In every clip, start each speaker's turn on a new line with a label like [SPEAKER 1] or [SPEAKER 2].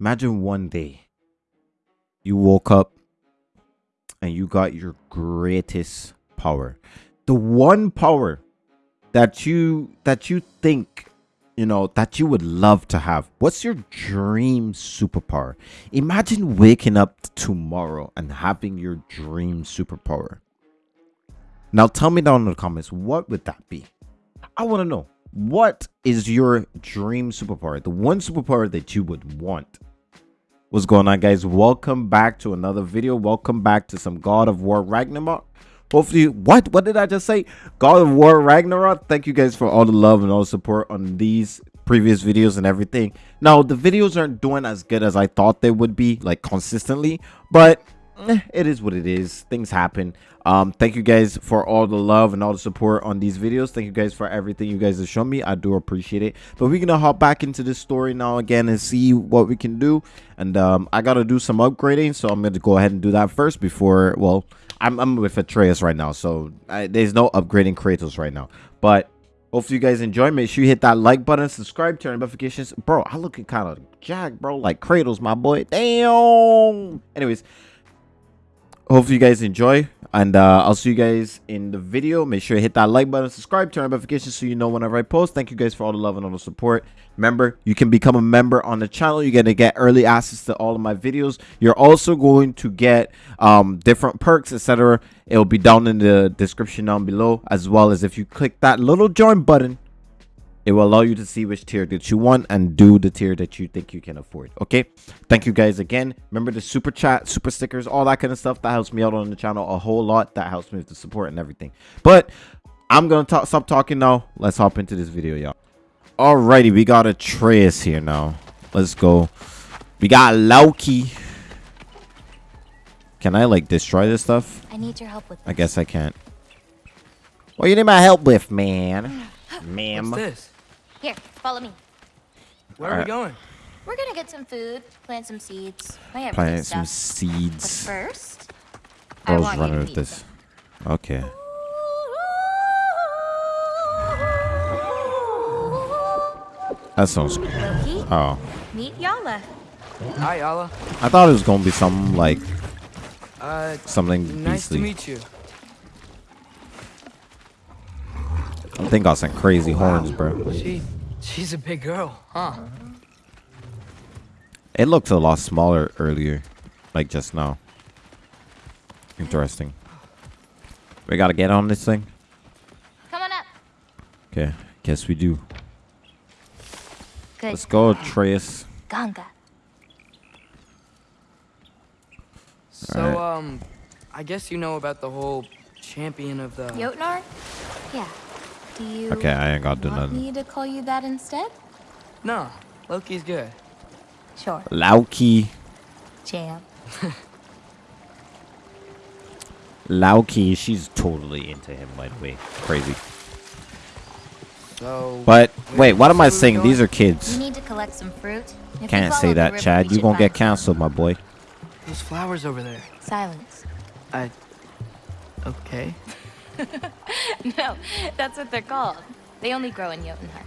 [SPEAKER 1] Imagine one day you woke up and you got your greatest power. The one power that you that you think you know that you would love to have. What's your dream superpower? Imagine waking up tomorrow and having your dream superpower. Now tell me down in the comments what would that be? I want to know what is your dream superpower? The one superpower that you would want what's going on guys? Welcome back to another video. Welcome back to some god of war ragnarok. Hopefully what? What did i just say? God of war ragnarok. Thank you guys for all the love and all the support on these previous videos and everything. Now the videos aren't doing as good as i thought they would be like consistently but eh, it is what it is things happen um thank you guys for all the love and all the support on these videos thank you guys for everything you guys have shown me i do appreciate it but we're gonna hop back into this story now again and see what we can do and um i gotta do some upgrading so i'm gonna go ahead and do that first before well I'm, I'm with Atreus right now, so I, there's no upgrading Kratos right now. But hopefully you guys enjoy. Make sure you hit that like button, subscribe, turn notifications. Bro, I looking kind of jacked, bro. Like Kratos, my boy. Damn. Anyways, hopefully you guys enjoy and uh, i'll see you guys in the video. Make sure you hit that like button subscribe turn on notifications so you know whenever i post. Thank you guys for all the love and all the support. Remember you can become a member on the channel. You're gonna get early access to all of my videos. You're also going to get um, different perks etc it'll be down in the description down below as well as if you click that little join button it will allow you to see which tier that you want and do the tier that you think you can afford okay? Thank you guys again. Remember the super chat super stickers all that kind of stuff that helps me out on the channel a whole lot that helps me with the support and everything. But i'm gonna talk stop talking now. Let's hop into this video y'all. Alrighty we got Atreus here now. Let's go. We got Loki. Can I like destroy this stuff?
[SPEAKER 2] I need your help with this.
[SPEAKER 1] I guess I can't. What you need my help with man? Ma'am.
[SPEAKER 3] What's this?
[SPEAKER 2] Here, follow me.
[SPEAKER 3] Where are
[SPEAKER 1] Alright.
[SPEAKER 3] we going?
[SPEAKER 2] We're gonna get some food, plant some seeds, my
[SPEAKER 1] plant some
[SPEAKER 2] stuff. But
[SPEAKER 1] seeds
[SPEAKER 2] first, I
[SPEAKER 1] Bro's
[SPEAKER 2] want
[SPEAKER 1] running with
[SPEAKER 2] meet
[SPEAKER 1] this. Okay. That sounds.
[SPEAKER 2] Loki,
[SPEAKER 1] Oh,
[SPEAKER 2] meet Yala.
[SPEAKER 3] Hi, Ala.
[SPEAKER 1] I thought it was gonna be something like
[SPEAKER 3] Uh,
[SPEAKER 1] something
[SPEAKER 3] nice to
[SPEAKER 1] beastly.
[SPEAKER 3] meet you.
[SPEAKER 1] I think got some crazy horns, bro.
[SPEAKER 3] She, she's a big girl, huh?
[SPEAKER 1] It looked a lot smaller earlier, like just now. Interesting. We gotta get on this thing.
[SPEAKER 2] Come on up.
[SPEAKER 1] Okay, guess we do.
[SPEAKER 2] Good.
[SPEAKER 1] Let's go, Atreus.
[SPEAKER 2] Ganga.
[SPEAKER 3] So,
[SPEAKER 1] Alright.
[SPEAKER 3] um, I guess you know about the whole champion of the.
[SPEAKER 2] Jotnar? Yeah. Do you
[SPEAKER 1] Okay, I ain't gotta do nothing.
[SPEAKER 2] Need to call you that instead?
[SPEAKER 3] No, Loki's good.
[SPEAKER 2] Sure.
[SPEAKER 1] Loki.
[SPEAKER 2] Champ.
[SPEAKER 1] Loki, she's totally into him, by the way. Crazy.
[SPEAKER 3] So.
[SPEAKER 1] But wait, what am I
[SPEAKER 3] say we were
[SPEAKER 1] saying? These are kids.
[SPEAKER 2] We need to collect some fruit. If
[SPEAKER 1] Can't say that,
[SPEAKER 2] river,
[SPEAKER 1] Chad. You
[SPEAKER 2] should
[SPEAKER 1] gonna get
[SPEAKER 2] find
[SPEAKER 1] canceled, my boy.
[SPEAKER 3] Those flowers over there.
[SPEAKER 2] Silence.
[SPEAKER 3] I. Okay.
[SPEAKER 2] no, that's what they're called. They only grow in Jotunheim.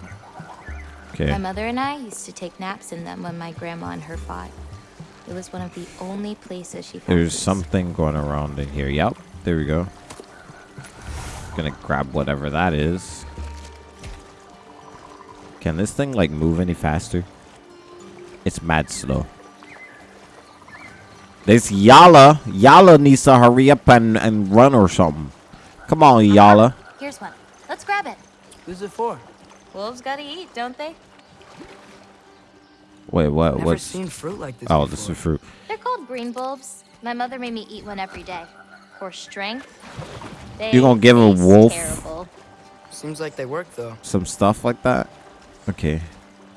[SPEAKER 1] Okay.
[SPEAKER 2] My mother and I used to take naps in them when my grandma and her fought. It was one of the only places she found
[SPEAKER 1] There's something going around in here. Yep. There we go. Gonna grab whatever that is. Can this thing like move any faster? It's mad slow. This Yala. Yala needs to hurry up and, and run or something. Come on, Yala.
[SPEAKER 2] Here's one. Let's grab it.
[SPEAKER 3] Who's it for?
[SPEAKER 2] Wolves gotta eat, don't they?
[SPEAKER 1] Wait, what?
[SPEAKER 3] Never
[SPEAKER 1] What's?
[SPEAKER 3] seen fruit like this.
[SPEAKER 1] Oh,
[SPEAKER 3] before.
[SPEAKER 1] this is fruit.
[SPEAKER 2] They're called green bulbs. My mother made me eat one every day. For strength. They
[SPEAKER 1] You gonna give a wolf?
[SPEAKER 2] Terrible.
[SPEAKER 3] Seems like they work though.
[SPEAKER 1] Some stuff like that. Okay.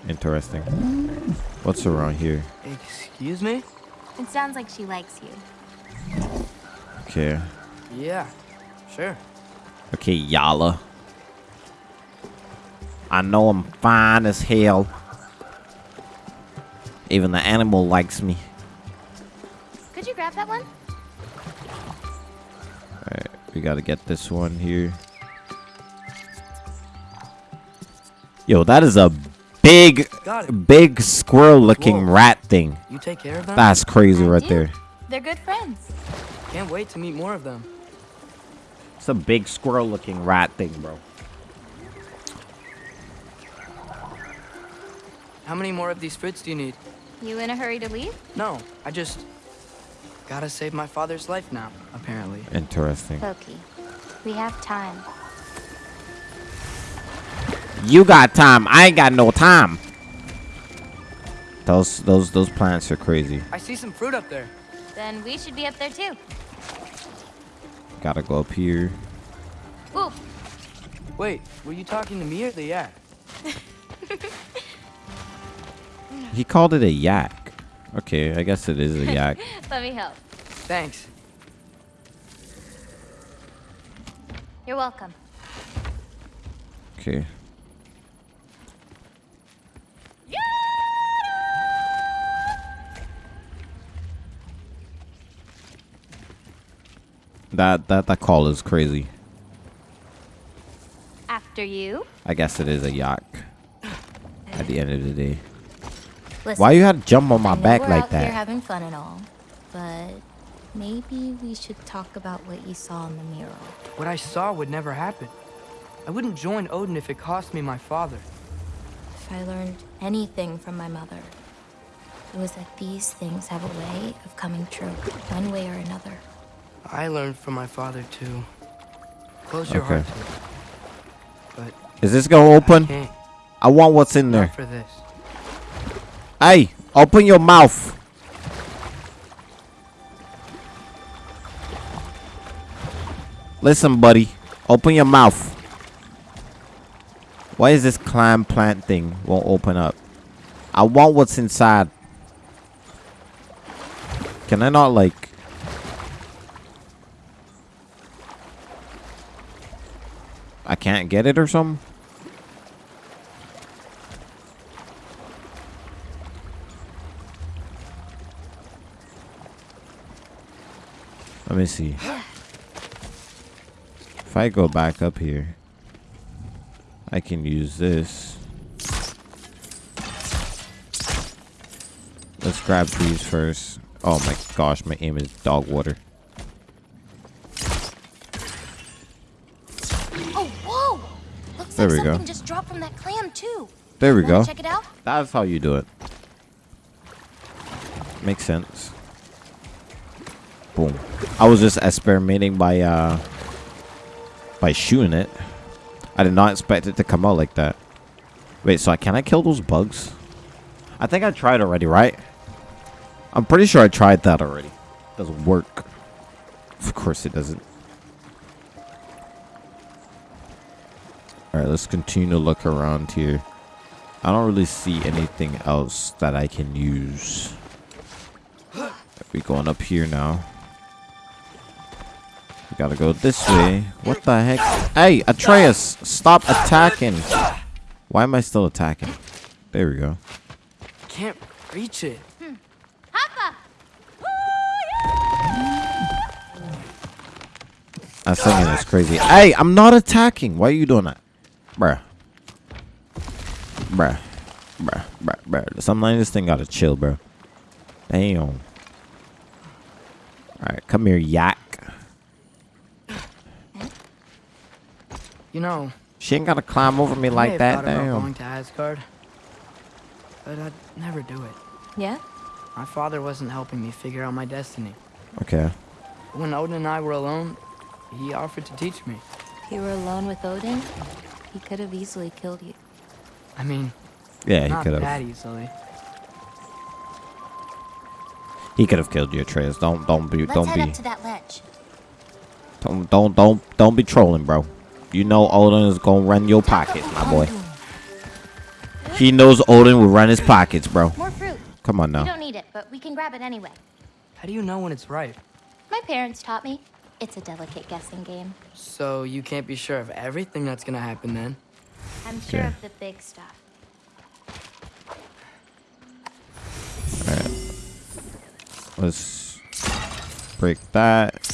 [SPEAKER 1] Interesting. What's around here?
[SPEAKER 3] Excuse me?
[SPEAKER 2] It sounds like she likes you.
[SPEAKER 1] Okay.
[SPEAKER 3] Yeah. Sure.
[SPEAKER 1] Okay, Yala. I know I'm fine as hell. Even the animal likes me.
[SPEAKER 2] Could you grab that one?
[SPEAKER 1] Alright, we gotta get this one here. Yo, that is a big, big squirrel-looking rat thing.
[SPEAKER 3] You take care of them?
[SPEAKER 1] That's crazy
[SPEAKER 2] I
[SPEAKER 1] right
[SPEAKER 2] do.
[SPEAKER 1] there.
[SPEAKER 2] They're good friends.
[SPEAKER 3] Can't wait to meet more of them.
[SPEAKER 1] It's a big squirrel-looking rat thing, bro.
[SPEAKER 3] How many more of these fruits do you need?
[SPEAKER 2] You in a hurry to leave?
[SPEAKER 3] No, I just gotta save my father's life now, apparently.
[SPEAKER 1] Interesting.
[SPEAKER 2] Loki, we have time.
[SPEAKER 1] You got time. I ain't got no time. Those those those plants are crazy.
[SPEAKER 3] I see some fruit up there.
[SPEAKER 2] Then we should be up there too.
[SPEAKER 1] Gotta go up here.
[SPEAKER 2] Ooh,
[SPEAKER 3] Wait, were you talking to me or the yak?
[SPEAKER 1] He called it a yak. Okay, I guess it is a yak.
[SPEAKER 2] let me help.
[SPEAKER 3] Thanks.
[SPEAKER 2] You're welcome.
[SPEAKER 1] Okay. That that that call is crazy.
[SPEAKER 2] After you.
[SPEAKER 1] I guess it is a yak. At the end of the day.
[SPEAKER 2] Listen,
[SPEAKER 1] Why you had to jump on my
[SPEAKER 2] I know
[SPEAKER 1] back
[SPEAKER 2] we're
[SPEAKER 1] like
[SPEAKER 2] out here
[SPEAKER 1] that?
[SPEAKER 2] having fun and all, but maybe we should talk about what you saw in the mural.
[SPEAKER 3] What I saw would never happen. I wouldn't join Odin if it cost me my father.
[SPEAKER 2] If I learned anything from my mother, it was that these things have a way of coming true, one way or another.
[SPEAKER 3] I learned from my father too. Close your
[SPEAKER 1] Okay.
[SPEAKER 3] heart to it. But
[SPEAKER 1] Is this gonna open?
[SPEAKER 3] can't.
[SPEAKER 1] I want what's in there.
[SPEAKER 3] For this.
[SPEAKER 1] Hey, open your mouth. Listen, buddy. Open your mouth. Why is this clam plant thing won't open up? I want what's inside. Can I not like I can't get it or something? Let me see. If I go back up here, I can use this. Let's grab these first. Oh my gosh, my aim is dog water.
[SPEAKER 2] Looks
[SPEAKER 1] There
[SPEAKER 2] like
[SPEAKER 1] we go.
[SPEAKER 2] just dropped from that clam too.
[SPEAKER 1] There we
[SPEAKER 2] Wanna
[SPEAKER 1] go.
[SPEAKER 2] Check it out.
[SPEAKER 1] That's how you do it. Makes sense. Boom. I was just experimenting by uh by shooting it. I did not expect it to come out like that. Wait, so I can I kill those bugs? I think I tried already, right? I'm pretty sure I tried that already. Doesn't work. Of course it doesn't. Alright, let's continue to look around here. I don't really see anything else that I can use. We going up here now. We gotta go this way. What the heck? Hey, Atreus, stop attacking. Why am I still attacking? There we go.
[SPEAKER 3] Can't reach it.
[SPEAKER 2] Hoppa!
[SPEAKER 1] That singing is crazy. Hey, I'm not attacking. Why are you doing that? Bruh. Bruh. Bruh. Bruh. Bruh. Sometimes this thing gotta chill, bro. Damn. Alright, come here, yak.
[SPEAKER 3] You know,
[SPEAKER 1] She ain't gotta climb over me like
[SPEAKER 3] have
[SPEAKER 1] that.
[SPEAKER 3] thought about
[SPEAKER 1] Damn.
[SPEAKER 3] going to Asgard, but I'd never do it.
[SPEAKER 2] Yeah?
[SPEAKER 3] My father wasn't helping me figure out my destiny.
[SPEAKER 1] Okay.
[SPEAKER 3] When Odin and I were alone, he offered to teach me.
[SPEAKER 2] You were alone with Odin, he could have easily killed you.
[SPEAKER 3] I mean,
[SPEAKER 1] Yeah, he
[SPEAKER 3] not
[SPEAKER 1] could
[SPEAKER 3] that
[SPEAKER 1] have.
[SPEAKER 3] easily.
[SPEAKER 1] He could have killed you, Atreus. Don't don't be
[SPEAKER 2] Let's
[SPEAKER 1] don't
[SPEAKER 2] head
[SPEAKER 1] be
[SPEAKER 2] up to that ledge.
[SPEAKER 1] don't don't don't don't be trolling, bro. You know Odin is gonna run your pockets, my boy. He knows Odin will run his pockets, bro.
[SPEAKER 2] More fruit.
[SPEAKER 1] Come on now.
[SPEAKER 2] We don't need it, but we can grab it anyway.
[SPEAKER 3] How do you know when it's ripe?
[SPEAKER 2] My parents taught me. It's a delicate guessing game.
[SPEAKER 3] So you can't be sure of everything that's gonna happen then.
[SPEAKER 2] I'm sure
[SPEAKER 1] Okay.
[SPEAKER 2] of the big stuff. Alright.
[SPEAKER 1] Let's break that.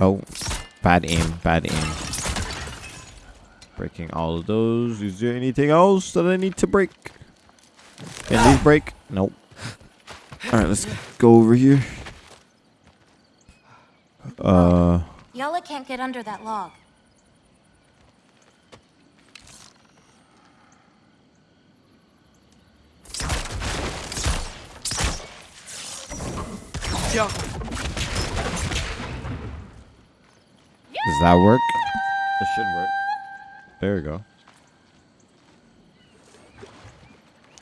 [SPEAKER 1] Oh, bad aim, bad aim. Breaking all of those. Is there anything else that I need to break? Can these break? Nope. Alright, let's go over here. Uh,
[SPEAKER 2] Yala can't get under that log.
[SPEAKER 3] Yo,
[SPEAKER 1] does that work? It should work. There we go.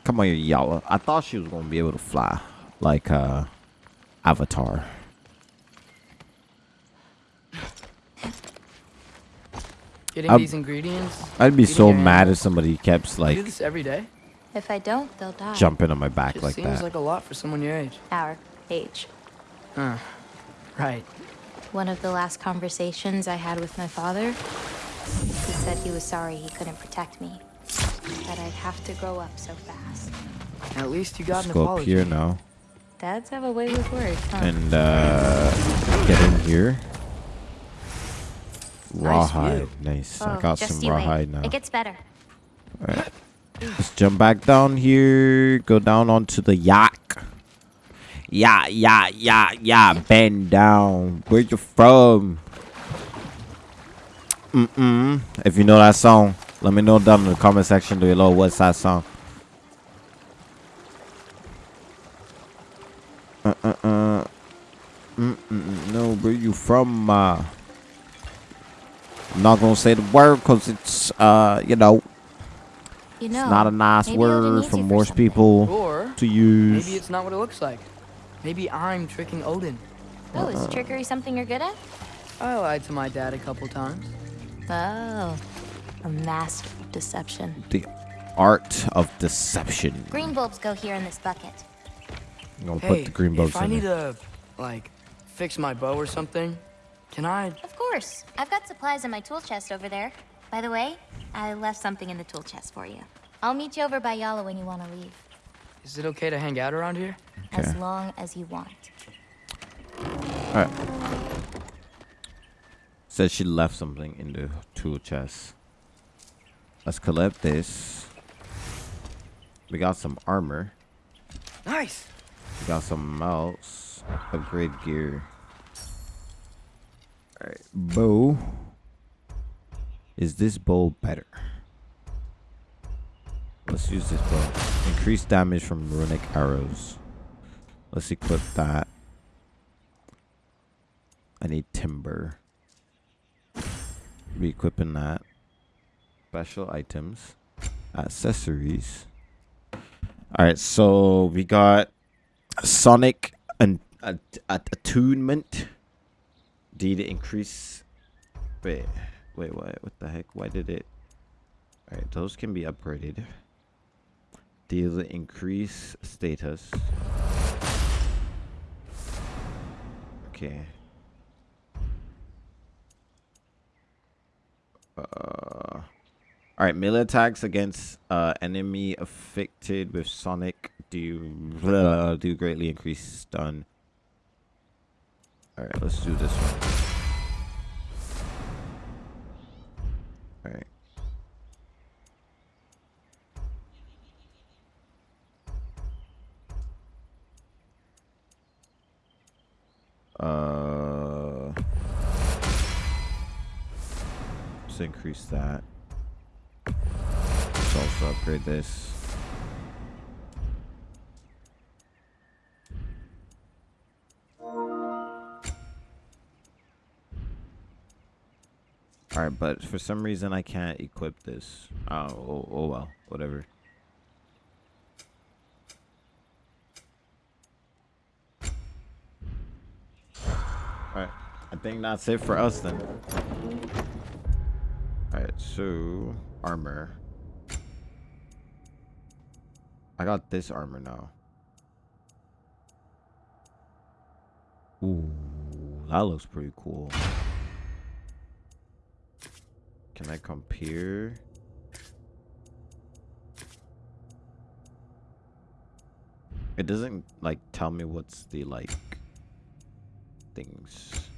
[SPEAKER 1] Come on, here, Yala. I thought she was gonna be able to fly, like uh, Avatar.
[SPEAKER 3] Getting
[SPEAKER 1] I'm-
[SPEAKER 3] these ingredients.
[SPEAKER 1] I'd be so mad
[SPEAKER 3] animals.
[SPEAKER 1] if somebody kept like.
[SPEAKER 3] You do
[SPEAKER 1] like
[SPEAKER 3] this every day?
[SPEAKER 2] If I don't, they'll die.
[SPEAKER 1] jumping on my back
[SPEAKER 3] Just
[SPEAKER 1] like
[SPEAKER 3] seems
[SPEAKER 1] that.
[SPEAKER 3] like a lot for someone your age.
[SPEAKER 2] Our age.
[SPEAKER 3] Huh. Right.
[SPEAKER 2] One of the last conversations I had with my father, he said he was sorry he couldn't protect me. That I'd have to grow up so fast.
[SPEAKER 3] At least you got
[SPEAKER 1] Let's
[SPEAKER 3] an
[SPEAKER 1] go up
[SPEAKER 3] apology.
[SPEAKER 1] here now
[SPEAKER 2] Dads have a way with words, huh?
[SPEAKER 1] and uh, get in here.
[SPEAKER 3] Nice
[SPEAKER 1] Rawhide,
[SPEAKER 3] view.
[SPEAKER 1] nice. I
[SPEAKER 2] Oh,
[SPEAKER 1] got some
[SPEAKER 2] you wait.
[SPEAKER 1] rawhide now.
[SPEAKER 2] It gets better.
[SPEAKER 1] Alright. Let's jump back down here. Go down onto the yacht. Yeah, yeah, yeah, yeah. Bend down. Where you from? Mm-mm. If you know that song, let me know down in the comment section below what's that song. Uh, uh, uh. Mm-mm. No, where you from? Uh, I'm not gonna say the word because it's, uh, you know,
[SPEAKER 2] You
[SPEAKER 1] it's not a nice word for most
[SPEAKER 2] something.
[SPEAKER 1] people
[SPEAKER 3] Or
[SPEAKER 1] to use.
[SPEAKER 3] maybe it's not what it looks like. Maybe I'm tricking Odin.
[SPEAKER 2] Oh, is trickery something you're good at?
[SPEAKER 3] I lied to my dad a couple times.
[SPEAKER 2] Oh, a master of deception.
[SPEAKER 1] the art of deception.
[SPEAKER 2] Green bulbs go here in this bucket.
[SPEAKER 1] I'm gonna
[SPEAKER 3] Hey,
[SPEAKER 1] put the green bulbs
[SPEAKER 3] if I need
[SPEAKER 1] there.
[SPEAKER 3] to, like, fix my bow or something, can I?
[SPEAKER 2] Of course. I've got supplies in my tool chest over there. By the way, I left something in the tool chest for you. I'll meet you over by Yala when you want to leave.
[SPEAKER 3] Is it okay to hang out around here?
[SPEAKER 2] As long as you want.
[SPEAKER 1] Alright. Said she left something in the tool chest. Let's collect this. We got some armor.
[SPEAKER 3] Nice.
[SPEAKER 1] We got some mouse. Upgrade gear. Alright. Bow. Is this bow better? Let's use this bow. Increase damage from runic arrows. Let's equip that. I need timber. Be equipping that. Special items. Accessories. Alright, so we got Sonic and at, at attunement. Did it increase? Wait, wait, what? What the heck? Why did it? All right, those can be upgraded. Deal increase status. Okay. Uh. All right, melee attacks against uh, enemy affected with Sonic do blah, do greatly increase stun. All right, let's do this one. All right. Uh, let's increase that. Let's also upgrade this. Alright, but for some reason I can't equip this. Oh, oh, oh well, whatever. Alright, I think that's it for us then. Alright, so armor. I got this armor now. Ooh, that looks pretty cool. Can I compare? It doesn't like tell me what's the like things.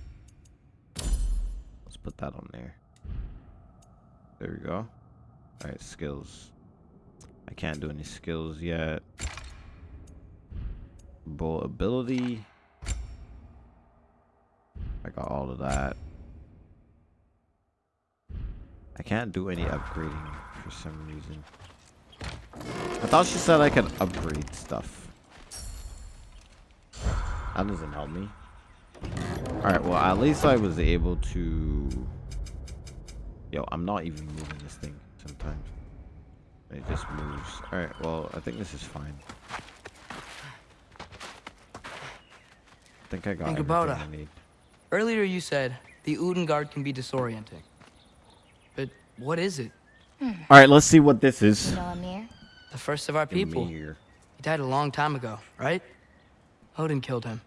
[SPEAKER 1] Let's put that on there. There we go. Alright, skills. I can't do any skills yet. Bull ability. I got all of that. I can't do any upgrading for some reason. I thought she said I could upgrade stuff. That doesn't help me. Alright, well, at least I was able to... Yo, I'm not even moving this thing sometimes. It just moves. Alright, well, I think this is fine. I think I got
[SPEAKER 3] Think
[SPEAKER 1] everything
[SPEAKER 3] about
[SPEAKER 1] I
[SPEAKER 3] it.
[SPEAKER 1] need.
[SPEAKER 3] Earlier you said the Uden Guard can be disorienting. But what is it? Hmm.
[SPEAKER 1] Alright, let's see what this is.
[SPEAKER 2] You know Ymir?
[SPEAKER 3] The first of our people.
[SPEAKER 1] Ymir.
[SPEAKER 3] He died a long time ago, right? Odin killed him.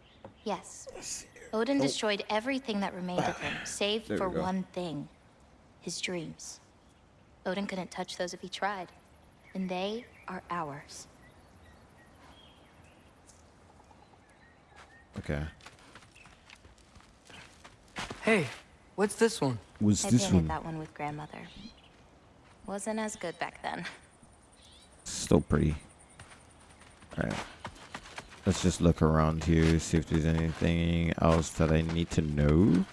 [SPEAKER 2] Yes. Odin oh. destroyed everything that remained of him, save
[SPEAKER 1] Oh. There
[SPEAKER 2] for
[SPEAKER 1] go.
[SPEAKER 2] one thing his dreams. Odin couldn't touch those if he tried, and they are ours.
[SPEAKER 1] Okay.
[SPEAKER 3] Hey, what's this one?
[SPEAKER 1] What's
[SPEAKER 2] I
[SPEAKER 1] this
[SPEAKER 2] painted
[SPEAKER 1] one?
[SPEAKER 2] that one with grandmother. Wasn't as good back then.
[SPEAKER 1] Still pretty. Alright. Let's just look around here, see if there's anything else that I need to know.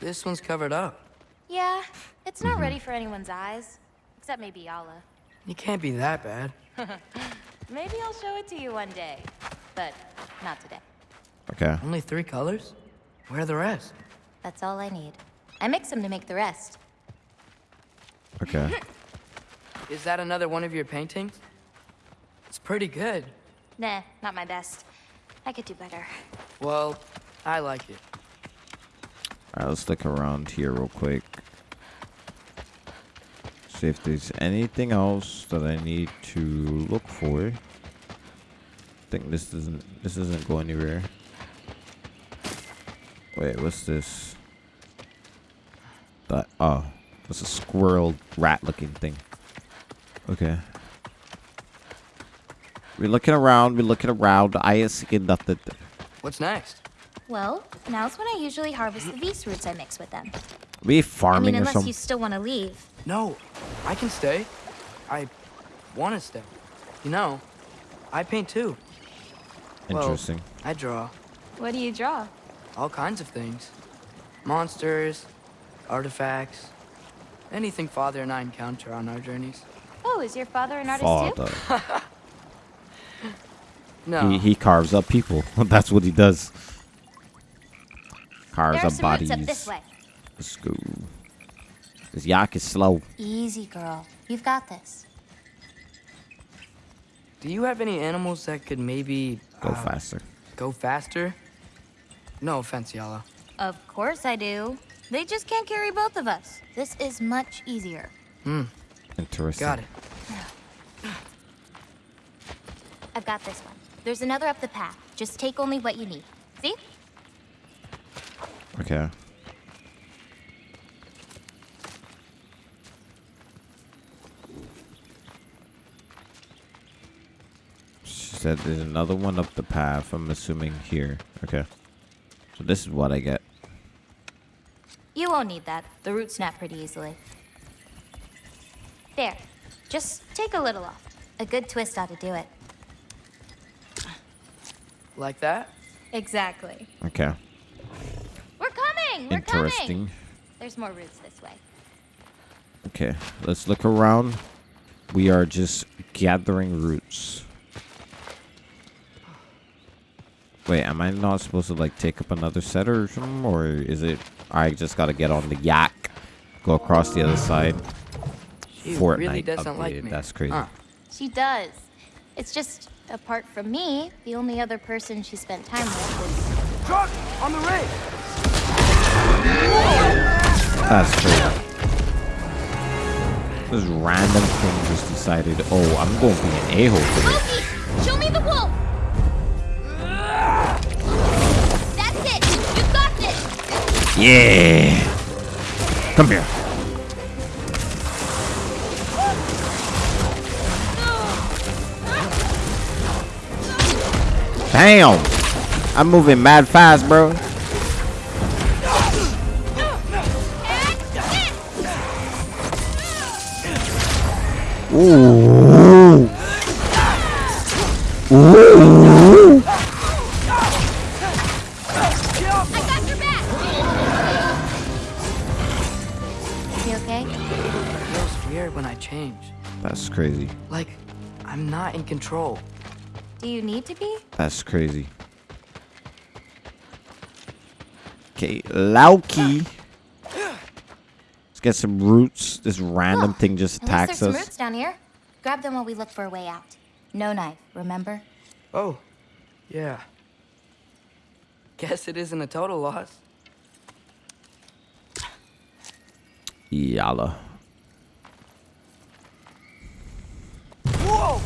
[SPEAKER 3] This one's covered up.
[SPEAKER 2] Yeah, it's not mm-hmm. ready for anyone's eyes, except maybe Yala.
[SPEAKER 3] You can't be that bad.
[SPEAKER 2] Maybe I'll show it to you one day, but not today.
[SPEAKER 1] Okay.
[SPEAKER 3] Only three colors? Where are the rest?
[SPEAKER 2] That's all I need. I mix them to make the rest.
[SPEAKER 1] Okay.
[SPEAKER 3] Is that another one of your paintings? It's pretty good.
[SPEAKER 2] Nah, not my best. I could do better.
[SPEAKER 3] Well, I like it.
[SPEAKER 1] Alright, let's look around here real quick. See if there's anything else that I need to look for. I think this doesn't this doesn't go anywhere. Wait, what's this? That oh, it's a squirrel rat looking thing. Okay. We're looking around, we're looking around. I ain't seeing nothing.
[SPEAKER 3] What's next?
[SPEAKER 2] Well, now's when I usually harvest the Vs roots I mix with them.
[SPEAKER 1] We
[SPEAKER 2] I
[SPEAKER 1] farming
[SPEAKER 2] mean,
[SPEAKER 1] or
[SPEAKER 2] unless you still want to leave.
[SPEAKER 3] No, I can stay. I want to stay. You know, I paint too. Well,
[SPEAKER 1] Interesting.
[SPEAKER 3] I draw
[SPEAKER 2] What do you draw?
[SPEAKER 3] All kinds of things monsters, artifacts, anything Father and I encounter on our journeys.
[SPEAKER 2] Oh, is your father an artist too?
[SPEAKER 1] Father.
[SPEAKER 3] No,
[SPEAKER 1] He, he carves up people. That's what he does. Carves
[SPEAKER 2] There are
[SPEAKER 1] up
[SPEAKER 2] some
[SPEAKER 1] bodies.
[SPEAKER 2] roots up this way.
[SPEAKER 1] Let's go. This yak is slow.
[SPEAKER 2] Easy, girl. You've got this.
[SPEAKER 3] do you have any animals that could maybe
[SPEAKER 1] Go
[SPEAKER 3] uh,
[SPEAKER 1] faster.
[SPEAKER 3] go faster? No offense, Yala.
[SPEAKER 2] Of course I do. They just can't carry both of us. This is much easier. Hmm.
[SPEAKER 1] Interesting.
[SPEAKER 3] Got it.
[SPEAKER 2] I've got this one. There's another up the path. Just take only what you need. See?
[SPEAKER 1] Okay. She said there's another one up the path. I'm assuming here. Okay. So this is what I get.
[SPEAKER 2] You won't need that. The roots snap pretty easily. There. Just take a little off. A good twist ought to do it.
[SPEAKER 3] Like that?
[SPEAKER 2] Exactly.
[SPEAKER 1] Okay.
[SPEAKER 2] We're coming! We're coming!
[SPEAKER 1] Interesting.
[SPEAKER 2] There's more roots this way.
[SPEAKER 1] Okay, let's look around. We are just gathering roots. Wait, am I not supposed to like take up another set or something? Or is it I just gotta get on the yak, go across the other side?
[SPEAKER 3] She
[SPEAKER 1] Fortnite
[SPEAKER 3] really doesn't
[SPEAKER 1] updated.
[SPEAKER 3] like me.
[SPEAKER 1] That's crazy.
[SPEAKER 3] Huh.
[SPEAKER 2] She does. It's just, apart from me, the only other person she spent time with
[SPEAKER 3] Truck on the rig.
[SPEAKER 1] That's crazy. This random thing just decided, oh, I'm going to be an a-hole
[SPEAKER 2] was...
[SPEAKER 1] today.
[SPEAKER 2] Loki! Show me the wolf!
[SPEAKER 1] Yeah! Come here. Damn! I'm moving mad fast, bro. Ooh.
[SPEAKER 3] Control.
[SPEAKER 2] Do you need to be?
[SPEAKER 1] That's crazy. Okay, Loki. Let's get some roots. This random
[SPEAKER 2] Oh,
[SPEAKER 1] thing just
[SPEAKER 2] At least
[SPEAKER 1] attacks
[SPEAKER 2] there's some
[SPEAKER 1] us.
[SPEAKER 2] roots down here. Grab them while we look for a way out. No knife, remember?
[SPEAKER 3] Oh, yeah. Guess it isn't a total loss.
[SPEAKER 1] Yala.
[SPEAKER 3] Whoa!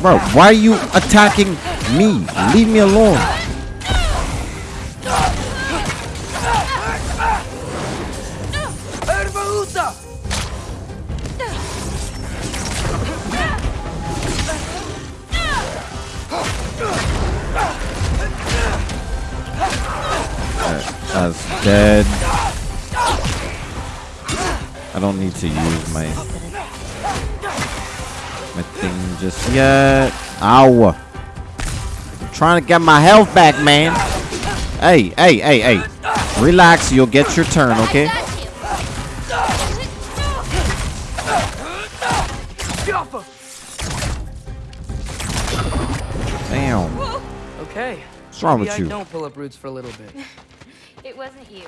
[SPEAKER 1] Bro, why are you attacking me? Leave me alone. Dead. I don't need to use my my thing just yet. Ow. I'm trying to get my health back, man. Hey, hey, hey, hey. Relax, you'll get your turn, okay?
[SPEAKER 2] Got you!
[SPEAKER 3] Jaffa!
[SPEAKER 1] Damn.
[SPEAKER 3] Okay.
[SPEAKER 1] What's wrong
[SPEAKER 3] Maybe
[SPEAKER 1] with
[SPEAKER 3] I
[SPEAKER 1] you?
[SPEAKER 3] don't pull up roots for a little bit.
[SPEAKER 2] It wasn't you.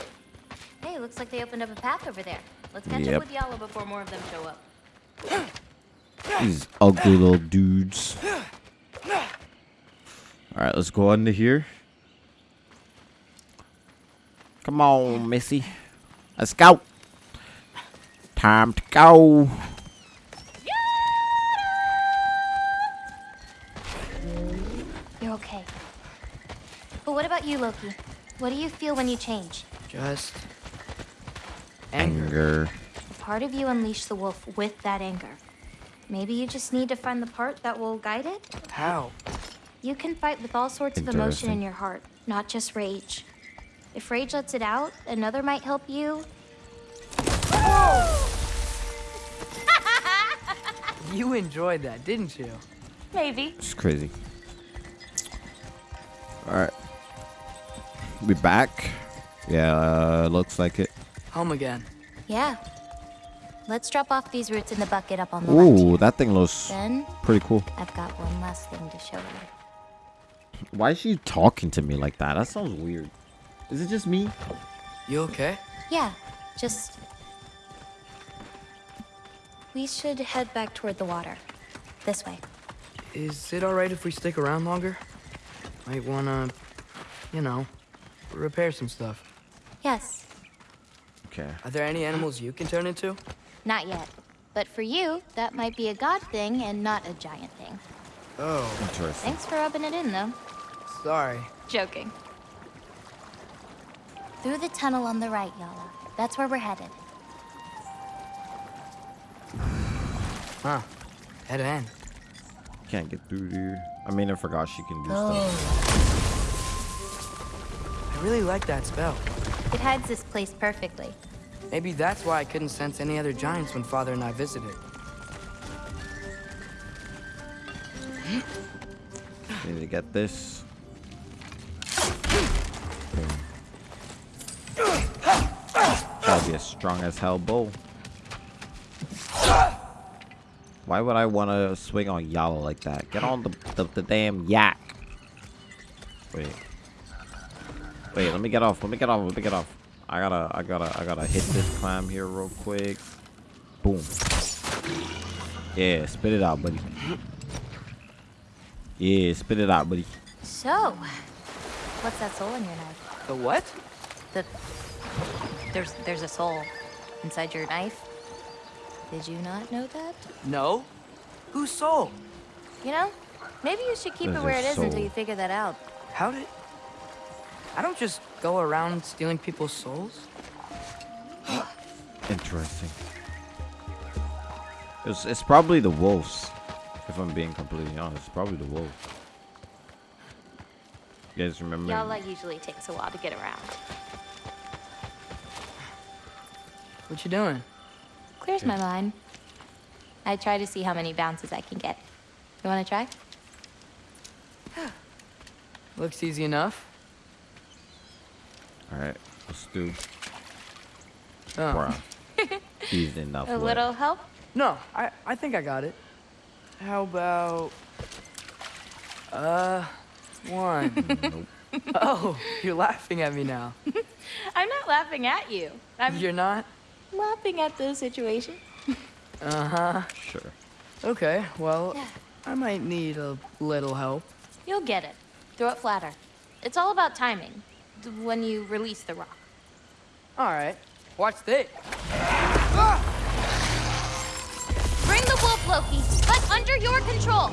[SPEAKER 2] Hey, looks like they opened up a path over there. Let's catch
[SPEAKER 1] Yep.
[SPEAKER 2] up with Yala before more of them show up.
[SPEAKER 1] These ugly little dudes. Alright, let's go under here. Come on, Missy. Let's go. Time to go.
[SPEAKER 2] You're okay. But what about you, Loki? What do you feel when you change?
[SPEAKER 3] Just. Anger.
[SPEAKER 1] Anger.
[SPEAKER 2] Part of you unleashed the wolf with that anger. Maybe you just need to find the part that will guide it?
[SPEAKER 3] How?
[SPEAKER 2] You can fight with all sorts of emotion in your heart, not just rage. If rage lets it out, another might help you.
[SPEAKER 3] You enjoyed that, didn't you?
[SPEAKER 2] Maybe.
[SPEAKER 1] It's crazy. Alright. We back. Yeah, uh, looks like it.
[SPEAKER 3] Home again.
[SPEAKER 2] Yeah. Let's drop off these roots in the bucket up on the left.
[SPEAKER 1] Ooh, that thing looks
[SPEAKER 2] Then
[SPEAKER 1] pretty cool.
[SPEAKER 2] I've got one last thing to show you.
[SPEAKER 1] Why is she talking to me like that? That sounds weird. Is it just me?
[SPEAKER 3] You okay?
[SPEAKER 2] Yeah, just. We should head back toward the water. This way.
[SPEAKER 3] Is it alright if we stick around longer? Might wanna, you know, repair some stuff.
[SPEAKER 2] Yes,
[SPEAKER 1] Okay.
[SPEAKER 3] Are there any animals you can turn into?
[SPEAKER 2] Not yet. But for you, that might be a god thing and not a giant thing.
[SPEAKER 3] Oh,
[SPEAKER 1] Interesting.
[SPEAKER 2] Thanks for rubbing it in, though.
[SPEAKER 3] sorry.
[SPEAKER 2] Joking. Through the tunnel on the right, Yala. That's where we're headed.
[SPEAKER 3] Huh. Head end.
[SPEAKER 1] Can't get through here. I mean, I forgot she can do
[SPEAKER 2] Oh.
[SPEAKER 1] stuff.
[SPEAKER 3] I really like that spell.
[SPEAKER 2] It hides this place perfectly.
[SPEAKER 3] Maybe that's why I couldn't sense any other giants when Father and I visited.
[SPEAKER 1] Need to get this. Gotta be a strong as hell bow. Why would I want to swing on Yala like that? Get on the, the, the damn yak. Wait. Wait, let me get off. Let me get off. Let me get off. I gotta, I gotta, I gotta hit this climb here real quick. Boom. Yeah, spit it out, buddy. Yeah, spit it out, buddy.
[SPEAKER 2] So, what's that soul in your knife?
[SPEAKER 3] The what?
[SPEAKER 2] The there's there's a soul inside your knife. Did you not know that?
[SPEAKER 3] No? Whose soul?
[SPEAKER 2] You know, maybe you should keep
[SPEAKER 1] There's
[SPEAKER 2] it where
[SPEAKER 1] a
[SPEAKER 2] it is until you figure that out.
[SPEAKER 3] How did... I don't just go around stealing people's souls.
[SPEAKER 1] Interesting. It's, it's probably the wolves. If I'm being completely honest, it's probably the wolves. You guys remember?
[SPEAKER 2] Yala usually takes a while to get around.
[SPEAKER 3] What you doing?
[SPEAKER 2] Clears my mind. I try to see how many bounces I can get. You want to try?
[SPEAKER 3] Looks easy enough.
[SPEAKER 1] All right, let's do.
[SPEAKER 3] Oh.
[SPEAKER 1] Bruh. Easy enough.
[SPEAKER 2] A
[SPEAKER 1] what?
[SPEAKER 2] little help?
[SPEAKER 3] No, I, I think I got it. How about... Uh, one. nope. Oh, you're laughing at me now.
[SPEAKER 2] I'm not laughing at you. I'm
[SPEAKER 3] You're not?
[SPEAKER 2] laughing at the situation.
[SPEAKER 3] Uh-huh.
[SPEAKER 1] Sure.
[SPEAKER 3] Okay, well,
[SPEAKER 2] Yeah.
[SPEAKER 3] I might need a little help.
[SPEAKER 2] You'll get it. Throw it flatter. It's all about timing. D- When you release the rock.
[SPEAKER 3] All right, watch this.
[SPEAKER 2] Bring the wolf, Loki, but under your control.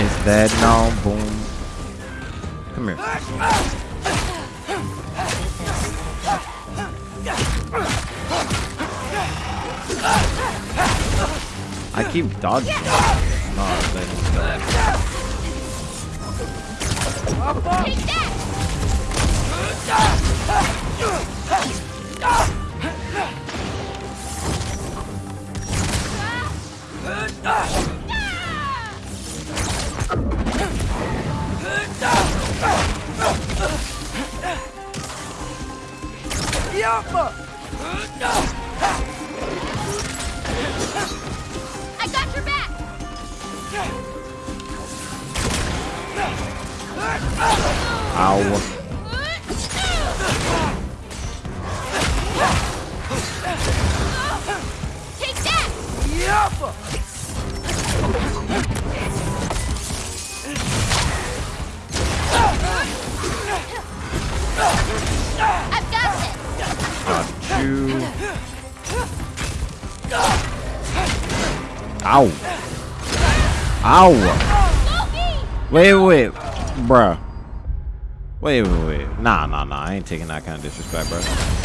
[SPEAKER 1] Is that now? Boom. Come here. I keep dodging. No.
[SPEAKER 2] Take that! I got your back!
[SPEAKER 1] Ow.
[SPEAKER 2] I've got this!
[SPEAKER 1] Got you. Ow. Ow. Wait, wait, bruh. Wait, wait, wait. Nah, nah, nah. I ain't taking that kind of disrespect, bro.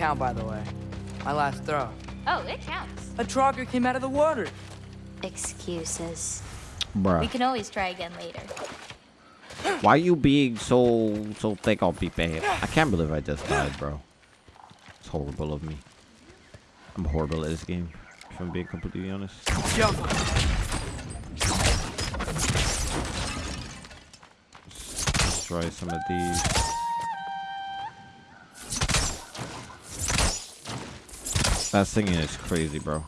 [SPEAKER 3] Count, by the way. My last throw.
[SPEAKER 2] Oh, it counts.
[SPEAKER 3] A trogger came out of the water.
[SPEAKER 2] Excuses. We can always try again later.
[SPEAKER 1] Why are you being so so thick on people? I can't believe I just died, bro. It's horrible of me. I'm horrible at this game, if I'm being completely honest.
[SPEAKER 3] Jump up.
[SPEAKER 1] Let's try some of these. That singing is crazy, bro.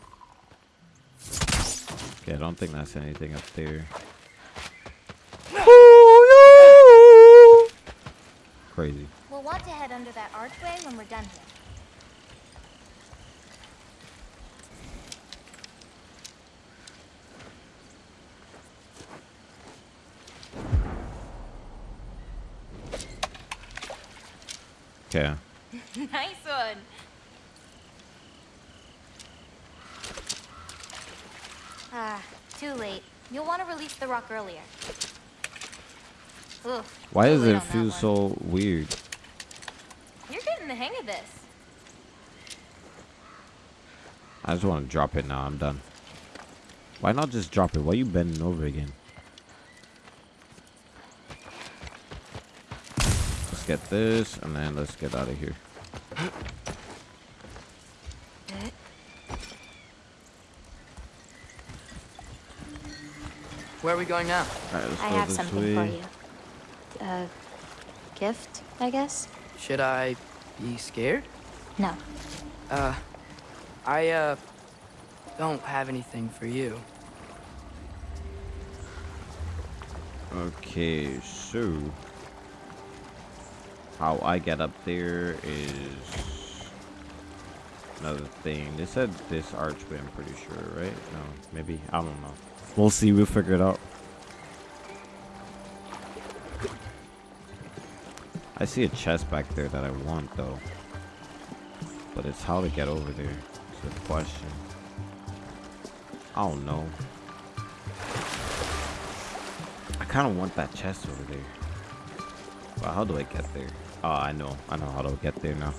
[SPEAKER 1] Okay, I don't think that's anything up there. Crazy.
[SPEAKER 2] We'll want to head under that archway when we're done here.
[SPEAKER 1] Okay.
[SPEAKER 2] nice one. Ah, too late. You'll want to release the rock earlier. Ugh,
[SPEAKER 1] Why does it feel so weird?
[SPEAKER 2] You're getting the hang of this.
[SPEAKER 1] I just want to drop it now. I'm done. Why not just drop it? Why are you bending over again? Let's get this, and then let's get out of here.
[SPEAKER 3] Where are we going now?
[SPEAKER 1] Alright, let's
[SPEAKER 2] I have
[SPEAKER 1] this
[SPEAKER 2] something for you. A gift, I guess?
[SPEAKER 3] Should I be scared?
[SPEAKER 2] No.
[SPEAKER 3] Uh, I, uh, don't have anything for you.
[SPEAKER 1] Okay, so how I get up there is another thing. They said this archway, I'm pretty sure, right? No, maybe I don't know. We'll see. We'll figure it out. I see a chest back there that I want though, but it's how to get over there. It's a question. I don't know. I kind of want that chest over there. But how do I get there? Oh, I know. I know how to get there now.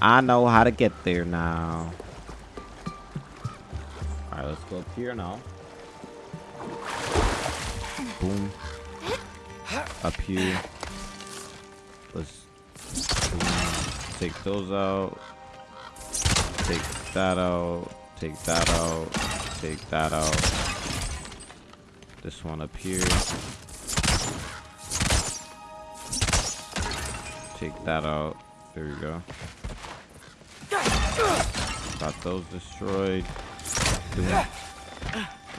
[SPEAKER 1] I know how to get there now. Let's go up here now. Boom. Up here. Let's take those out. Take that out. Take that out. Take that out. This one up here. Take that out. There we go. Got those destroyed. Boom.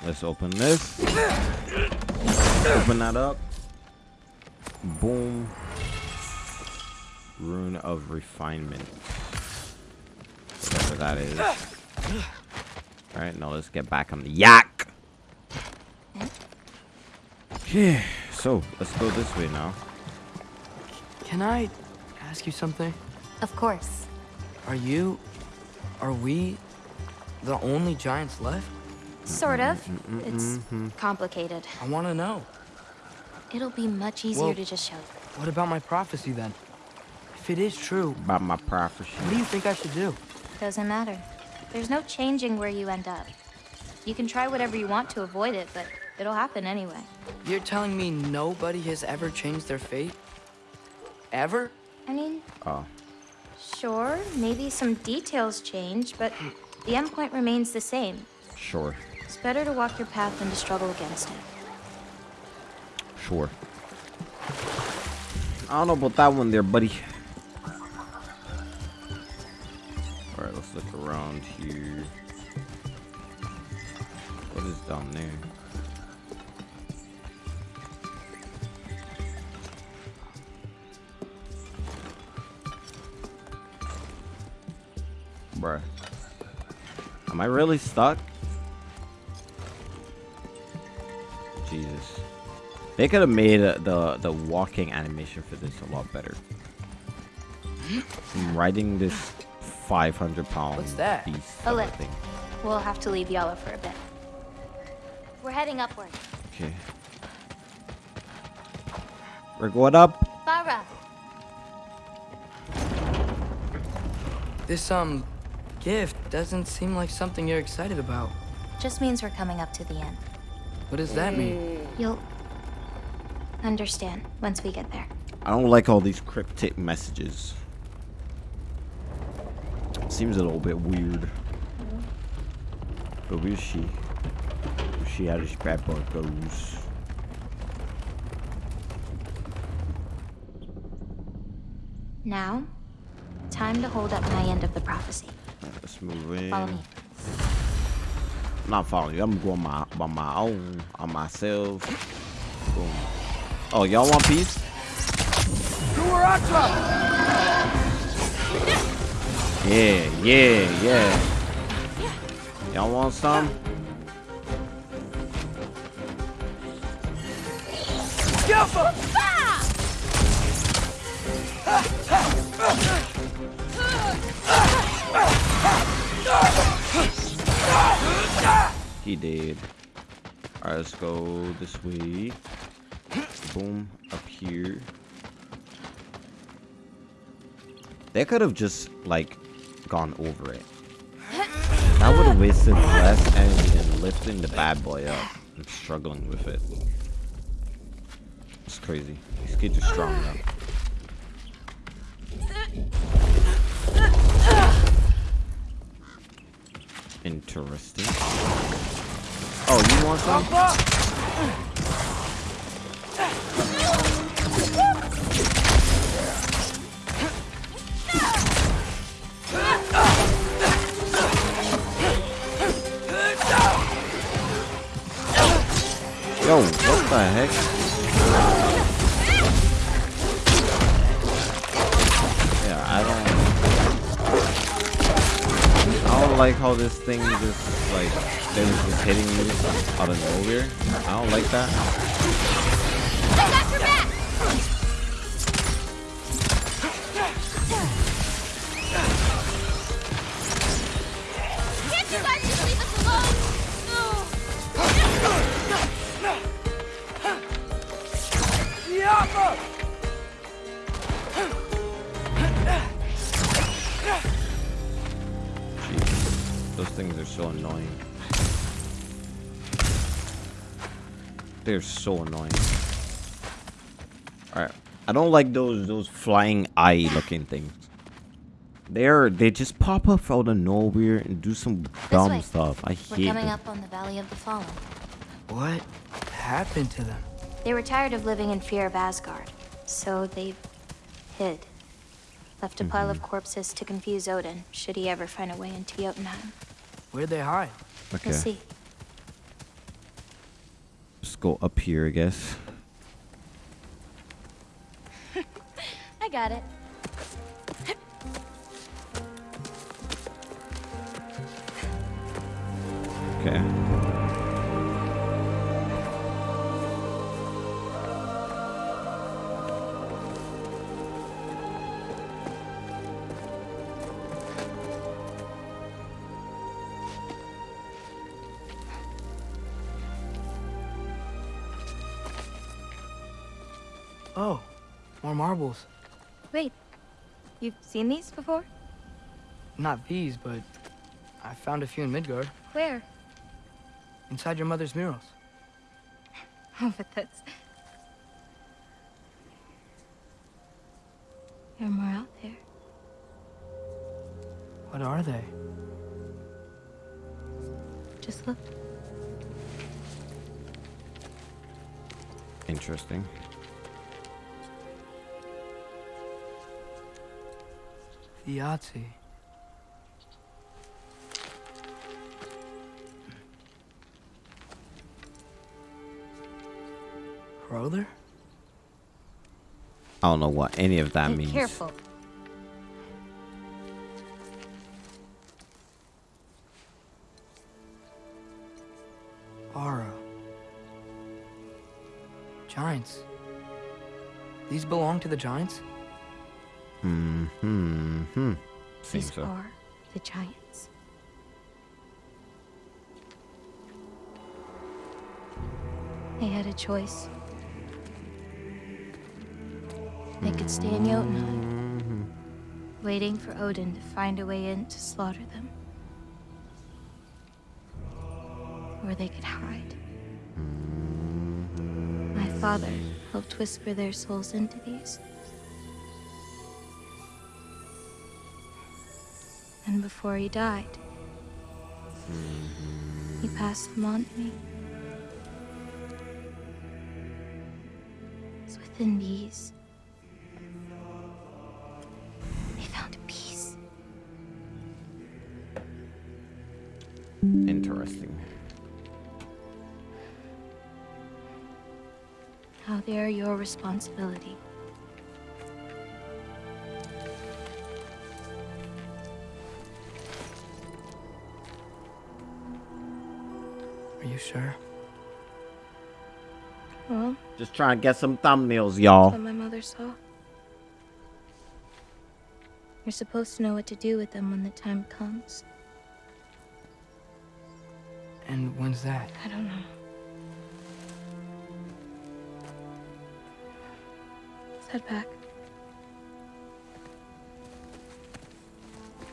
[SPEAKER 1] Let's open this. Open that up. Boom. Rune of refinement. Whatever that is. Alright, now let's get back on the yak. Yeah, so let's go this way now.
[SPEAKER 3] Can I ask you something?
[SPEAKER 2] Of course.
[SPEAKER 3] Are you, are we the only giants left?
[SPEAKER 2] Sort of. Mm-hmm, mm-hmm, it's mm-hmm. complicated.
[SPEAKER 3] I want to know.
[SPEAKER 2] It'll be much easier
[SPEAKER 3] Well-
[SPEAKER 2] to just show you.
[SPEAKER 3] What about my prophecy then? If it is true,
[SPEAKER 1] About my prophecy.
[SPEAKER 3] what do you think I should do?
[SPEAKER 2] Doesn't matter. There's no changing where you end up. You can try whatever you want to avoid it, but it'll happen anyway.
[SPEAKER 3] You're telling me nobody has ever changed their fate? Ever?
[SPEAKER 2] I mean,
[SPEAKER 1] Oh,
[SPEAKER 2] sure, maybe some details change, but the endpoint remains the same.
[SPEAKER 1] sure.
[SPEAKER 2] It's better to walk your path than to struggle against it.
[SPEAKER 1] Sure. I don't know about that one there, buddy. Alright, let's look around here. What is down there? Bruh. Am I really stuck? Jesus. They could have made uh, the the walking animation for this a lot better. I'm riding this 500 pound
[SPEAKER 3] What's that?
[SPEAKER 1] beast.
[SPEAKER 2] A lift.
[SPEAKER 1] thing.
[SPEAKER 2] We'll have to leave Yala for a bit. We're heading upward.
[SPEAKER 1] Okay. We're going up.
[SPEAKER 2] Farah!
[SPEAKER 3] This, um, gift doesn't seem like something you're excited about.
[SPEAKER 2] Just means we're coming up to the end.
[SPEAKER 3] What does that mean? Mm.
[SPEAKER 2] You'll understand once we get there.
[SPEAKER 1] I don't like all these cryptic messages. Seems a little bit weird. But where's she? Where's she how this bad boy goes?
[SPEAKER 2] Now, time to hold up my end of the prophecy.
[SPEAKER 1] Alright, let's move in.
[SPEAKER 2] Follow me.
[SPEAKER 1] I'm not following you. I'm going my by my own on myself. Boom. Oh, y'all want peace? Yeah, yeah, yeah. Y'all want some? He did. Alright, let's go this way. Boom, up here. They could have just, like, gone over it. That would have wasted less energy than lifting the bad boy up and struggling with it. It's crazy. These kids are strong now. Interesting. Oh, you want some? Yo, what the heck? Don't like how this thing just like they just hitting me out of nowhere. I don't like that. So annoying. Alright. I don't like those those flying eye looking things. They're they just pop up out of nowhere and do some dumb
[SPEAKER 2] way.
[SPEAKER 1] stuff. I
[SPEAKER 2] We're
[SPEAKER 1] hate
[SPEAKER 2] coming
[SPEAKER 1] them.
[SPEAKER 2] up on the Valley of the Fallen.
[SPEAKER 3] What happened to them?
[SPEAKER 2] They were tired of living in fear of Asgard, so they hid. Left a pile of mm-hmm. corpses to confuse Odin, should he ever find a way into Jotunheim.
[SPEAKER 3] Where'd they hide?
[SPEAKER 1] Okay.
[SPEAKER 2] We'll see.
[SPEAKER 1] Let's go up here, I guess.
[SPEAKER 2] I got it.
[SPEAKER 1] Okay.
[SPEAKER 3] Marbles.
[SPEAKER 2] Wait, you've seen these before?
[SPEAKER 3] Not these, but I found a few in Midgard,
[SPEAKER 2] Where?
[SPEAKER 3] inside your mother's murals.
[SPEAKER 2] Oh, but that's. There are more out there.
[SPEAKER 3] What are they?
[SPEAKER 2] Just look.
[SPEAKER 1] Interesting.
[SPEAKER 3] Yahtzee. Roller?
[SPEAKER 1] I don't know what any of that
[SPEAKER 2] Be
[SPEAKER 1] means.
[SPEAKER 2] careful.
[SPEAKER 3] Aura. Giants. These belong to the giants?
[SPEAKER 1] Hmm. Hmm. Hmm. Seems
[SPEAKER 2] These
[SPEAKER 1] so.
[SPEAKER 2] are the giants. They had a choice. They could stay in Jotunheim, waiting for Odin to find a way in to slaughter them. Or they could hide. My father helped whisper their souls into these. Before he died, mm-hmm. he passed them on to me. It's within these. They found peace.
[SPEAKER 1] Interesting.
[SPEAKER 2] How they are your responsibility.
[SPEAKER 1] Just trying to get some thumbnails, y'all.
[SPEAKER 2] that my mother saw. You're supposed to know what to do with them when the time comes.
[SPEAKER 3] And when's that?
[SPEAKER 2] I don't know. Let's head back.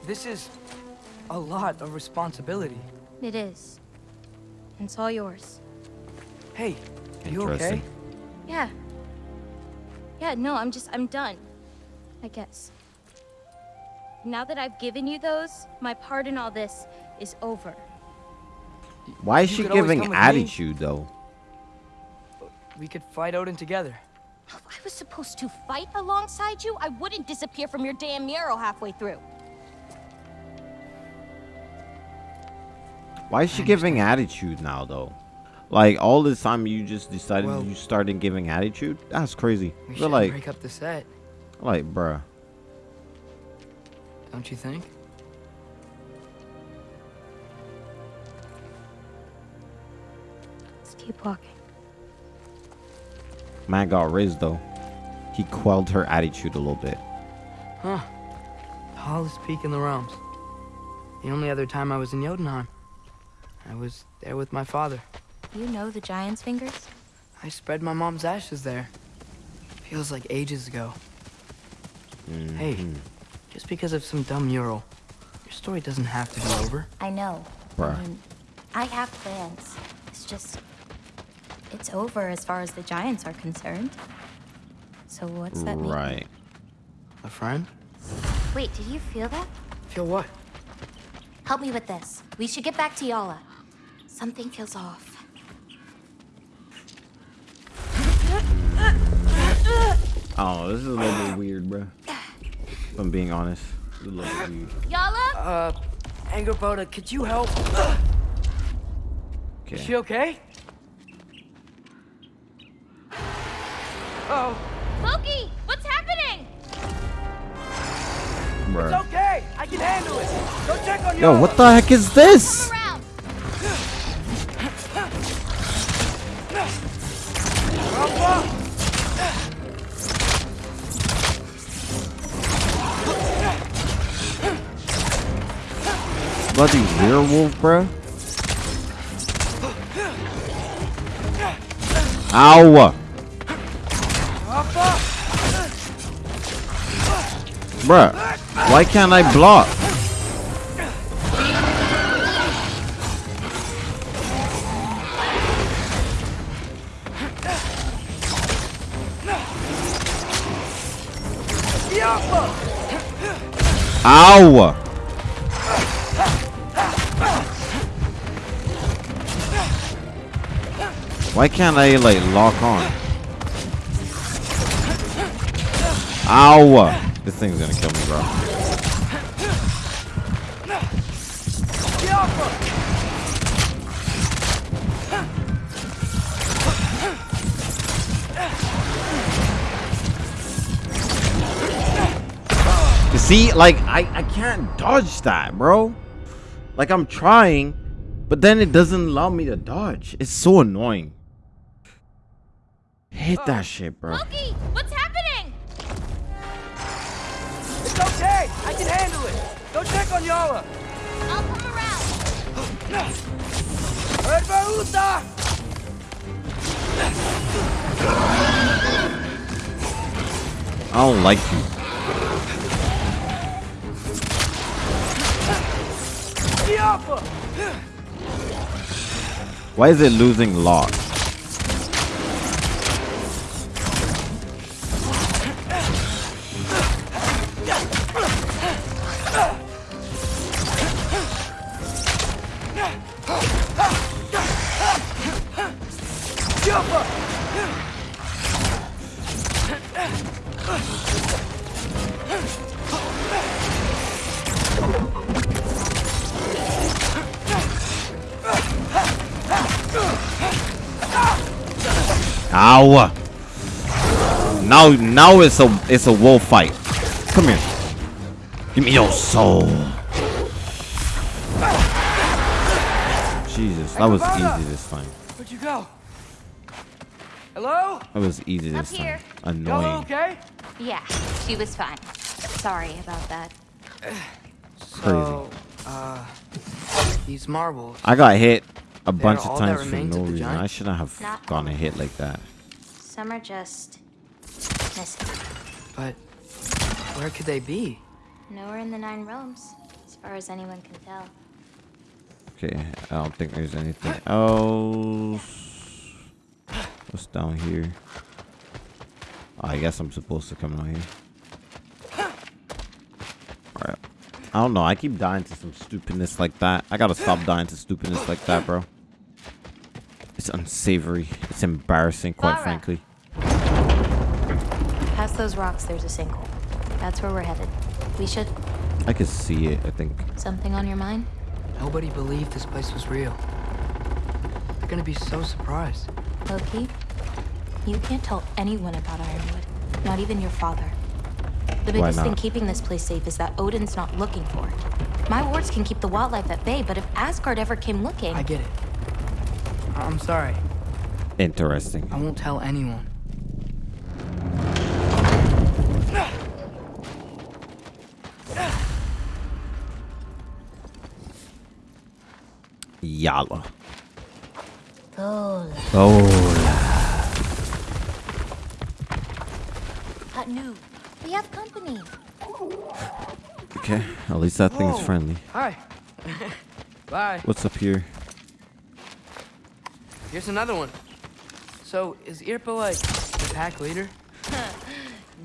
[SPEAKER 3] This is a lot of responsibility.
[SPEAKER 2] It is. And it's all yours.
[SPEAKER 3] Hey, are you
[SPEAKER 1] Interesting.
[SPEAKER 3] okay?
[SPEAKER 2] Yeah. Yeah, no, I'm just, I'm done. I guess. Now that I've given you those, my part in all this is over.
[SPEAKER 1] Why is
[SPEAKER 3] You
[SPEAKER 1] she giving
[SPEAKER 3] come with me.
[SPEAKER 1] attitude though?
[SPEAKER 3] We could fight Odin together.
[SPEAKER 2] If I was supposed to fight alongside you, I wouldn't disappear from your damn mural halfway through.
[SPEAKER 1] Why is she giving attitude now though? Like all this time you just decided
[SPEAKER 3] Well-
[SPEAKER 1] you started giving attitude? That's crazy.
[SPEAKER 3] We should
[SPEAKER 1] like,
[SPEAKER 3] break up the set,
[SPEAKER 1] like, bruh.
[SPEAKER 3] don't you think?
[SPEAKER 2] Let's keep walking.
[SPEAKER 1] Man got raised though. He quelled her attitude a little bit.
[SPEAKER 3] Huh. Tallest peak in the realms. The only other time I was in Jotunheim. I was there with my father.
[SPEAKER 2] You know the giant's fingers?
[SPEAKER 3] I spread my mom's ashes there. Feels like ages ago. Hey,
[SPEAKER 1] Mhm.
[SPEAKER 3] just because of some dumb mural, your story doesn't have to be over.
[SPEAKER 2] I know.
[SPEAKER 1] Bruh.
[SPEAKER 2] I mean, I have plans. It's just. It's over as far as the giants are concerned. So what's that mean?
[SPEAKER 1] Right.
[SPEAKER 3] A friend?
[SPEAKER 2] Wait, did you feel that?
[SPEAKER 3] Feel what?
[SPEAKER 2] Help me with this. We should get back to Yala. Something feels off.
[SPEAKER 1] Oh, this is a little bit weird, bro. If I'm being honest. It's a little bit weird.
[SPEAKER 2] Yala?
[SPEAKER 3] Uh, Angrboda, could you help? Is she
[SPEAKER 1] Okay.
[SPEAKER 3] okay? Oh,
[SPEAKER 4] Loki, what's happening?
[SPEAKER 1] Bruh.
[SPEAKER 3] okay. I can handle it. Go check on your.
[SPEAKER 1] Yo, what the heck is this? Werewolf, bruh. Ow! Bruh, why can't I block? Ow! Why can't I like lock on? Ow! This thing's gonna kill me, bro. You see, like I, I can't dodge that, bro. Like I'm trying, but then it doesn't allow me to dodge. It's so annoying. Hit oh. that shit, bro.
[SPEAKER 4] Loki, what's happening?
[SPEAKER 3] It's okay. I can handle it. Go check on Yala.
[SPEAKER 4] I'll come around.
[SPEAKER 3] Herbaruta!
[SPEAKER 1] I don't like you. Why is it losing lock? Now, now it's a it's a wolf fight. Come here. Give me your soul. Jesus, that was easy this time.
[SPEAKER 3] Where'd you go? Hello?
[SPEAKER 1] That was easy
[SPEAKER 2] Up
[SPEAKER 1] this
[SPEAKER 2] here.
[SPEAKER 1] time.
[SPEAKER 3] Yala
[SPEAKER 1] Annoying.
[SPEAKER 3] okay?
[SPEAKER 2] Yeah, she was fine. Sorry about that.
[SPEAKER 1] Crazy.
[SPEAKER 3] So, uh, these marbles.
[SPEAKER 1] I got hit a bunch of times for no reason. I shouldn't have
[SPEAKER 2] Not
[SPEAKER 1] gotten
[SPEAKER 2] all.
[SPEAKER 1] hit like that.
[SPEAKER 2] Some are just missing.
[SPEAKER 3] But where could they be?
[SPEAKER 2] Nowhere in the Nine Realms, as far as anyone can tell.
[SPEAKER 1] Okay, I don't think there's anything else. What's down here? Oh, I guess I'm supposed to come out here. Alright. I don't know. I keep dying to some stupidness like that. I gotta stop dying to stupidness like that, bro. It's unsavory. It's embarrassing, quite
[SPEAKER 2] Lara.
[SPEAKER 1] frankly.
[SPEAKER 2] Past those rocks, there's a sinkhole. That's where we're headed. We should.
[SPEAKER 1] I can see it, I think.
[SPEAKER 2] Something on your mind?
[SPEAKER 3] Nobody believed this place was real. They're gonna be so surprised.
[SPEAKER 2] Loki, you can't tell anyone about Ironwood. Not even your father. The biggest thing keeping this place safe is that Odin's not looking for it. My wards can keep the wildlife at bay, but if Asgard ever came looking,
[SPEAKER 3] I get it. I'm sorry.
[SPEAKER 1] Interesting.
[SPEAKER 3] I won't tell anyone.
[SPEAKER 1] Yalla.
[SPEAKER 2] Lola.
[SPEAKER 1] Oh.
[SPEAKER 2] Hot. We have company.
[SPEAKER 1] Okay. At least that thing's
[SPEAKER 3] Whoa.
[SPEAKER 1] friendly.
[SPEAKER 3] Hi. Bye.
[SPEAKER 1] What's up here?
[SPEAKER 3] Here's another one. So, is Irpa like the pack leader?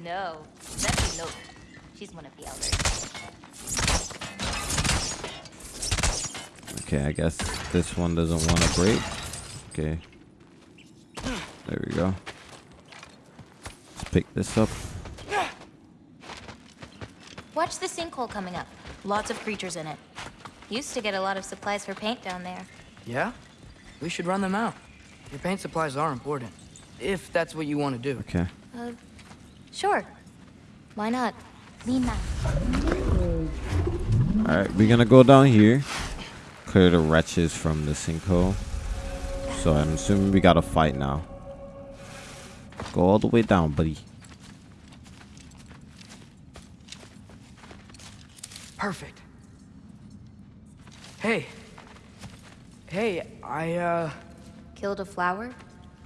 [SPEAKER 2] No, that's a note. She's one of the elders.
[SPEAKER 1] Okay, I guess this one doesn't want to break. Okay. There we go. Let's pick this up.
[SPEAKER 2] Watch the sinkhole coming up. Lots of creatures in it. Used to get a lot of supplies for paint down there.
[SPEAKER 3] Yeah? We should run them out. Your paint supplies are important. If that's what you want to do.
[SPEAKER 1] Okay.
[SPEAKER 2] Uh, sure. Why not? Lean back.
[SPEAKER 1] Alright, we're gonna go down here. Clear the wretches from the sinkhole. So I'm assuming we gotta fight now. Go all the way down, buddy.
[SPEAKER 3] Perfect. Hey. Hey, I, uh.
[SPEAKER 2] Killed a flower?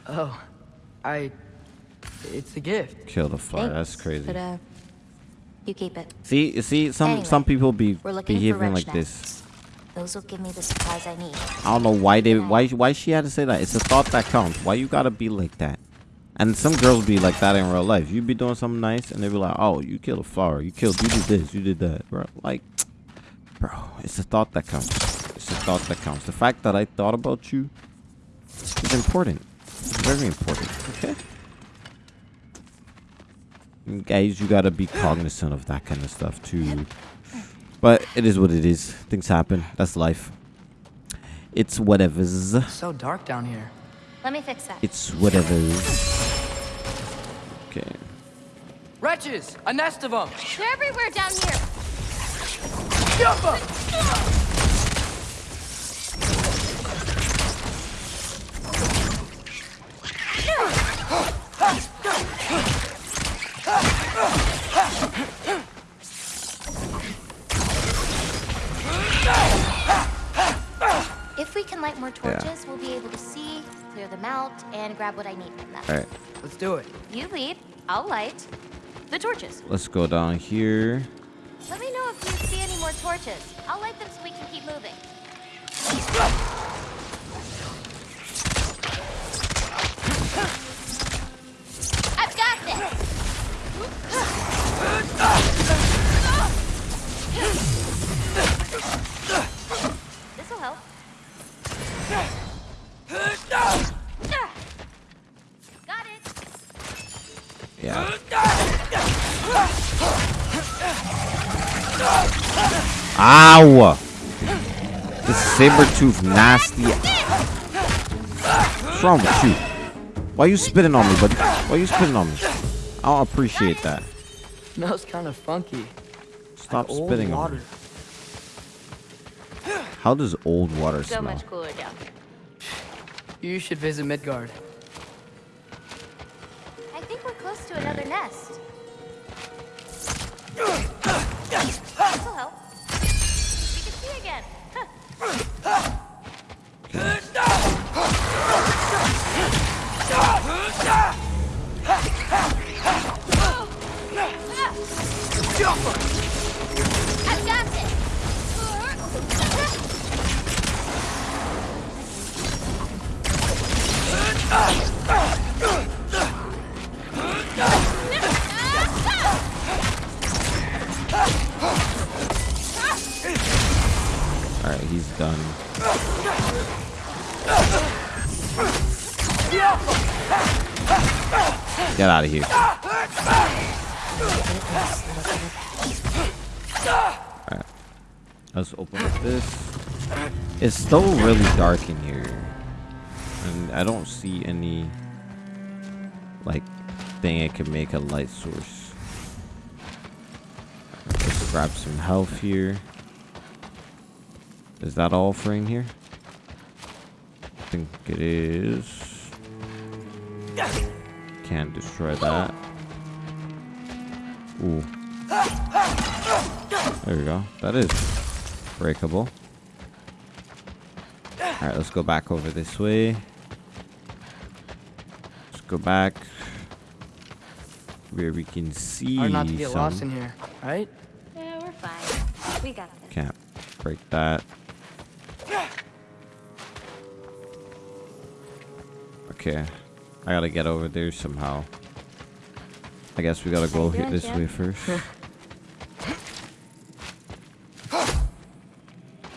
[SPEAKER 3] Oh. I. It's a gift.
[SPEAKER 1] Kill the fire. That's crazy.
[SPEAKER 2] But, uh, you keep it.
[SPEAKER 1] See, see, some
[SPEAKER 2] Anyway,
[SPEAKER 1] some people be
[SPEAKER 2] We're looking for
[SPEAKER 1] behaving
[SPEAKER 2] wrench
[SPEAKER 1] like this.
[SPEAKER 2] Those will give me the supplies I need.
[SPEAKER 1] I don't know why they why why she had to say that. It's a thought that counts. Why you gotta be like that? And some girls be like that in real life. You be doing something nice, and they be like, "Oh, you killed a flower. You killed. You did this. You did that, bro." Like, bro, it's a thought that counts. It's a thought that counts. The fact that I thought about you is important. It's very important. Okay. Guys, you gotta be cognizant of that kind of stuff too. But it is what it is. Things happen. That's life. It's whatever's.
[SPEAKER 3] It's so dark down here.
[SPEAKER 2] Let me fix that.
[SPEAKER 1] It's whatever's. Okay.
[SPEAKER 3] Wretches! A nest of them!
[SPEAKER 4] They're everywhere down here.
[SPEAKER 2] If we can light more torches, we'll be able to see, clear them out, and grab what I need from them.
[SPEAKER 1] All right.
[SPEAKER 3] Let's do it.
[SPEAKER 2] You lead, I'll light the torches.
[SPEAKER 1] Let's go down here.
[SPEAKER 2] Let me know if you see any more torches. I'll light them so we can keep moving.
[SPEAKER 4] I've got this.
[SPEAKER 2] This'll help.
[SPEAKER 4] Got it.
[SPEAKER 1] Yeah. Ow! This saber tooth nasty. What's wrong with you? Why are you spitting on me, buddy? Why are you spitting on me? I don't appreciate that.
[SPEAKER 3] Smells kind of funky.
[SPEAKER 1] Stop
[SPEAKER 3] Old
[SPEAKER 1] spitting on me. How does old water
[SPEAKER 2] So
[SPEAKER 1] smell?
[SPEAKER 2] much cooler down here.
[SPEAKER 3] You should visit Midgard.
[SPEAKER 2] I think we're close to another nest. This'll help. We can see again. Huh.
[SPEAKER 4] Alright, he's done.
[SPEAKER 1] Get out of here. Alright. Let's open up this. It's still really dark in here. And I don't see any like thing it can make a light source. Let's grab some health here. Is that all in here? I think it is. Can't destroy that. Ooh. There we go. That is breakable. Alright, let's go back over this way. Let's go back where we can see
[SPEAKER 3] Hard not to get
[SPEAKER 1] some.
[SPEAKER 3] lost in here, right?
[SPEAKER 2] Yeah, we're fine. We got this.
[SPEAKER 1] Can't break that. Okay. I gotta get over there somehow. I guess we gotta go here
[SPEAKER 2] doing,
[SPEAKER 1] this
[SPEAKER 2] Jim?
[SPEAKER 1] way first.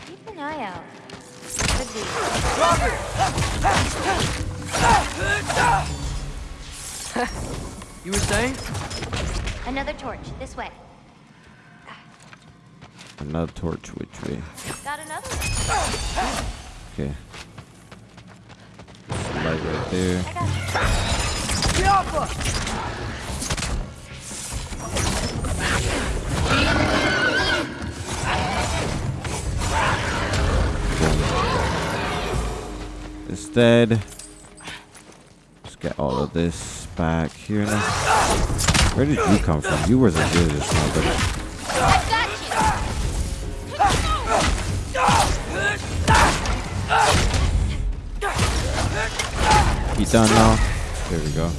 [SPEAKER 2] Keep an eye out. Could be.
[SPEAKER 3] You were saying?
[SPEAKER 2] Another torch. This way.
[SPEAKER 1] Another torch, which way?
[SPEAKER 2] Got another one.
[SPEAKER 1] Okay. Light right there.
[SPEAKER 2] I got it.
[SPEAKER 1] Instead, let's get all of this back here now. Where did you come from? You just now, but
[SPEAKER 4] I've got you.
[SPEAKER 1] you done now? There we go.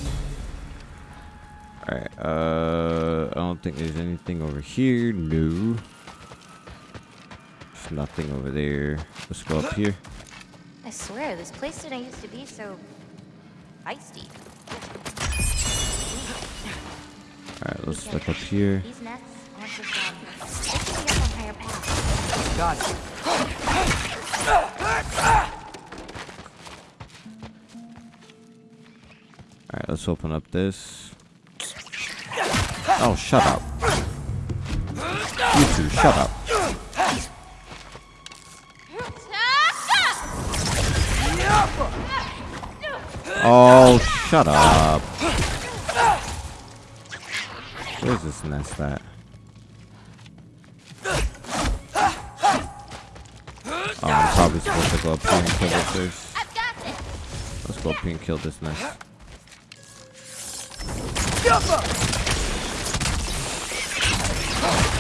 [SPEAKER 1] Alright, uh, I don't think there's anything over here. No. There's nothing over there. Let's go up here.
[SPEAKER 2] I swear, this place didn't used to be so feisty.
[SPEAKER 1] Alright, let's look up here.
[SPEAKER 2] These nests aren't just they could be up on higher paths.
[SPEAKER 3] Got it.
[SPEAKER 1] Alright, let's open up this. Oh, shut up. You two, shut up. Oh, shut up. Where's this nest at? Oh, I'm probably supposed to go up here and kill this first.
[SPEAKER 4] I've got this.
[SPEAKER 1] Let's go up here and kill this nest.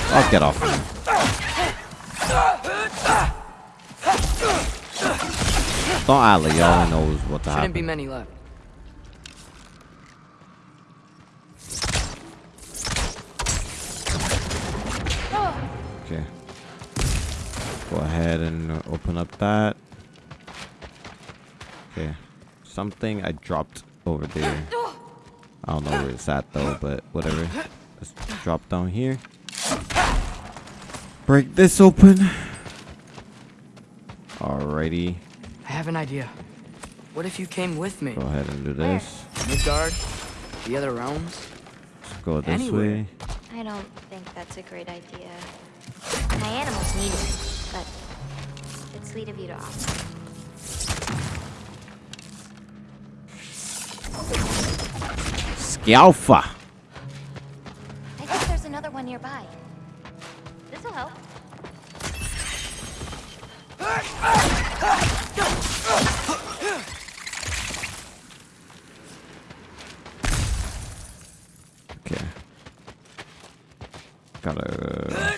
[SPEAKER 1] I'll get off me. Don't act like y'all knows what to
[SPEAKER 3] Shouldn't be many left.
[SPEAKER 1] Go ahead and open up that. Okay. Something I dropped over there. I don't know where it's at though, but whatever. Let's drop down here. Break this open. Alrighty.
[SPEAKER 3] I have an idea. What if you came with me?
[SPEAKER 1] Go ahead and do this.
[SPEAKER 3] Midgard? The other realms?
[SPEAKER 1] Let's go this
[SPEAKER 3] Anywhere.
[SPEAKER 1] way.
[SPEAKER 2] I don't think that's a great idea. My animals need it, but it's sweet of you to offer. I think there's another one nearby. This'll help.
[SPEAKER 1] Okay. Gotta.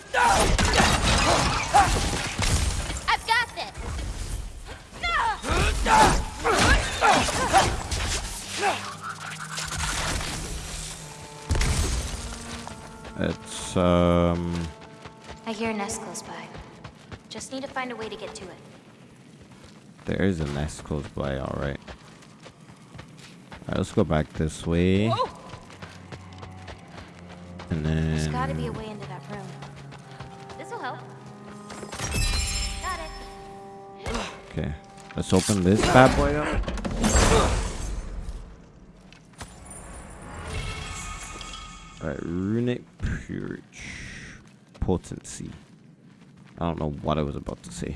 [SPEAKER 1] Um...
[SPEAKER 2] I hear a nest close by. Just need to find a way to get to it.
[SPEAKER 1] There is a nest close by, alright. Alright, let's go back this way. Whoa. And then...
[SPEAKER 2] There's gotta be a way into that room. This'll help. Got it.
[SPEAKER 1] Okay. Let's open this bad boy up. Alright, runic purge. Potency. I don't know what I was about to say.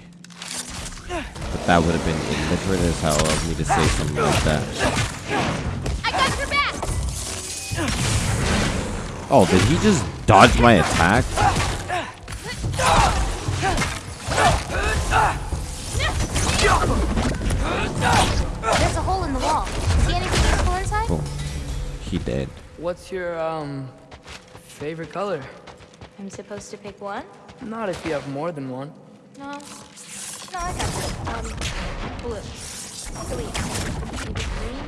[SPEAKER 1] But that would have been illiterate as hell of me to say something like that.
[SPEAKER 4] I got your back.
[SPEAKER 1] Oh, did he just dodge my attack?
[SPEAKER 2] There's a hole in the wall. See anything useful inside?
[SPEAKER 1] Boom. He dead.
[SPEAKER 3] What's your, um, favorite color?
[SPEAKER 2] I'm supposed to pick one?
[SPEAKER 3] Not if you have more than one.
[SPEAKER 2] No. No, I got this. Um, blue. Green. Maybe green?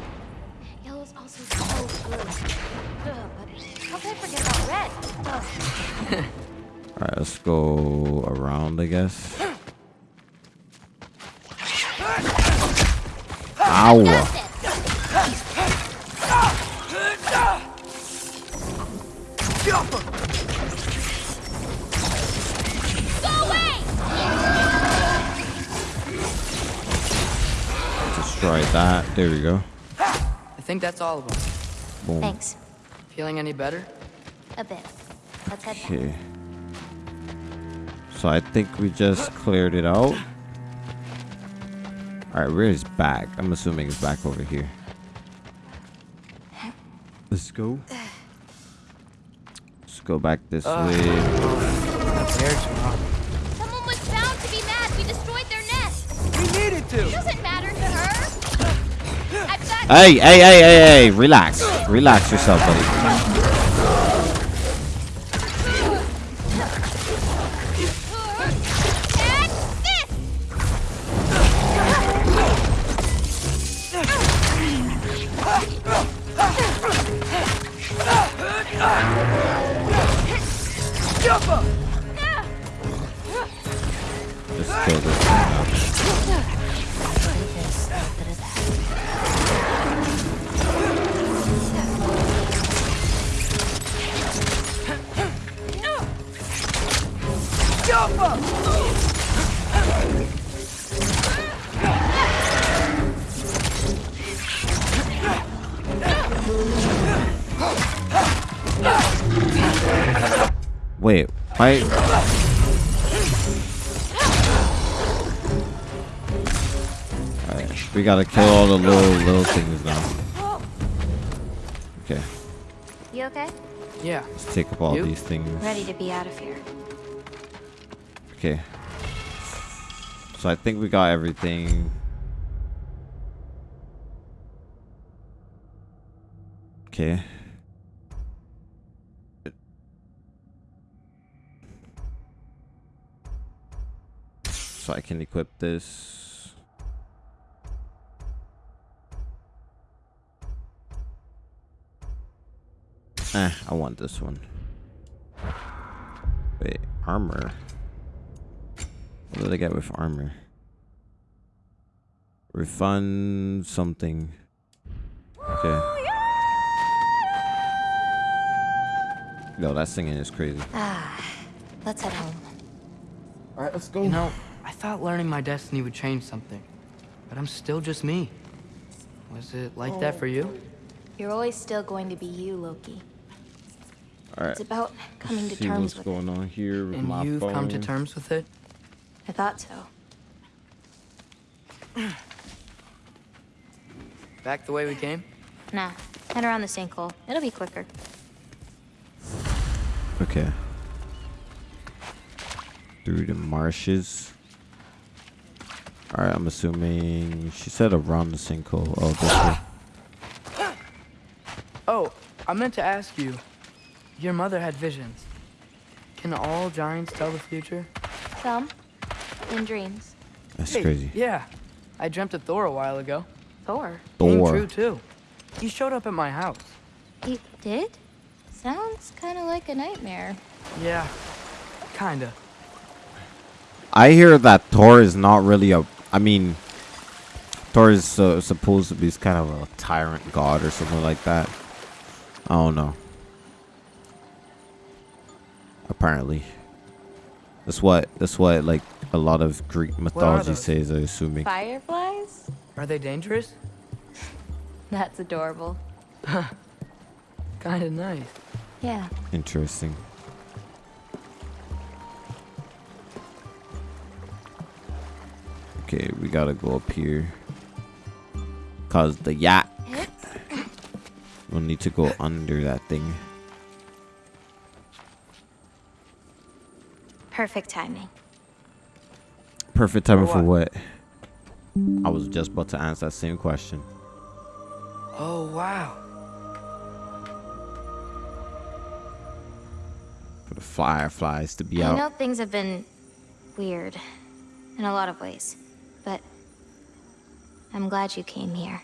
[SPEAKER 2] Yellow's also so blue. Ugh, but how could I forget about red? Ugh.
[SPEAKER 1] Alright, let's go around, I guess. Ow! Destroy that. There we go.
[SPEAKER 3] I think that's all of them.
[SPEAKER 1] Boom.
[SPEAKER 2] Thanks.
[SPEAKER 3] Feeling any better?
[SPEAKER 2] A bit. Let's head back.
[SPEAKER 1] Okay. So I think we just cleared it out. Alright, where is back? I'm assuming it's back over here. Let's go. Let's go back this
[SPEAKER 3] Uh.
[SPEAKER 1] way. Hey, hey, hey, hey, hey, relax. Relax yourself, buddy. Just kill this thing now. Wait, why? Alright, we gotta kill all the little little things now. Okay,
[SPEAKER 2] You okay?
[SPEAKER 3] Yeah.
[SPEAKER 1] let's take up all
[SPEAKER 3] You?
[SPEAKER 1] these things.
[SPEAKER 2] Ready to be out of here.
[SPEAKER 1] Okay. So I think we got everything. Okay. So I can equip this. Eh, I want this one. Wait, armor. What did I get with armor? Refund something. Okay. Yo, that singing is crazy.
[SPEAKER 2] Ah, let's head home.
[SPEAKER 1] Alright, let's go.
[SPEAKER 3] You know, I thought learning my destiny would change something. But I'm still just me. Was it like that for you?
[SPEAKER 2] You're always still going to be you, Loki.
[SPEAKER 1] Alright.
[SPEAKER 2] It's about coming to
[SPEAKER 1] See
[SPEAKER 2] terms
[SPEAKER 1] what's
[SPEAKER 2] with it.
[SPEAKER 1] going on here with
[SPEAKER 3] And
[SPEAKER 1] my
[SPEAKER 3] you've come to terms with it?
[SPEAKER 2] I thought so.
[SPEAKER 3] Back the way we came?
[SPEAKER 2] Nah, head around the sinkhole. It'll be quicker.
[SPEAKER 1] Okay. Through the marshes. Alright, I'm assuming she said around the sinkhole. Oh, this way.
[SPEAKER 3] Oh, I meant to ask you. Your mother had visions. Can all giants tell the future?
[SPEAKER 2] Some, in dreams.
[SPEAKER 1] That's
[SPEAKER 3] Hey,
[SPEAKER 1] crazy.
[SPEAKER 3] Yeah. I dreamt of Thor a while ago.
[SPEAKER 2] Thor.
[SPEAKER 3] Came true, too. He showed up at my house.
[SPEAKER 2] He did? Sounds kind of like a nightmare.
[SPEAKER 3] Yeah, kinda.
[SPEAKER 1] I hear that Thor is not really a. I mean, Thor is uh, supposed to be kind of a tyrant god or something like that. I don't know. Apparently, that's what that's what like a lot of Greek mythology
[SPEAKER 3] those?
[SPEAKER 1] says. I'm assuming.
[SPEAKER 2] Fireflies?
[SPEAKER 3] Are they dangerous?
[SPEAKER 2] That's adorable.
[SPEAKER 3] Kinda nice.
[SPEAKER 2] Yeah.
[SPEAKER 1] Interesting. Okay, we gotta go up here. Cause the yacht We'll need to go under that thing.
[SPEAKER 2] Perfect timing.
[SPEAKER 1] Perfect timing
[SPEAKER 3] For
[SPEAKER 1] for what? I was just about to answer that same question.
[SPEAKER 3] Oh, wow.
[SPEAKER 1] For the fireflies to be
[SPEAKER 2] I
[SPEAKER 1] out.
[SPEAKER 2] I know things have been weird in a lot of ways, but I'm glad you came here.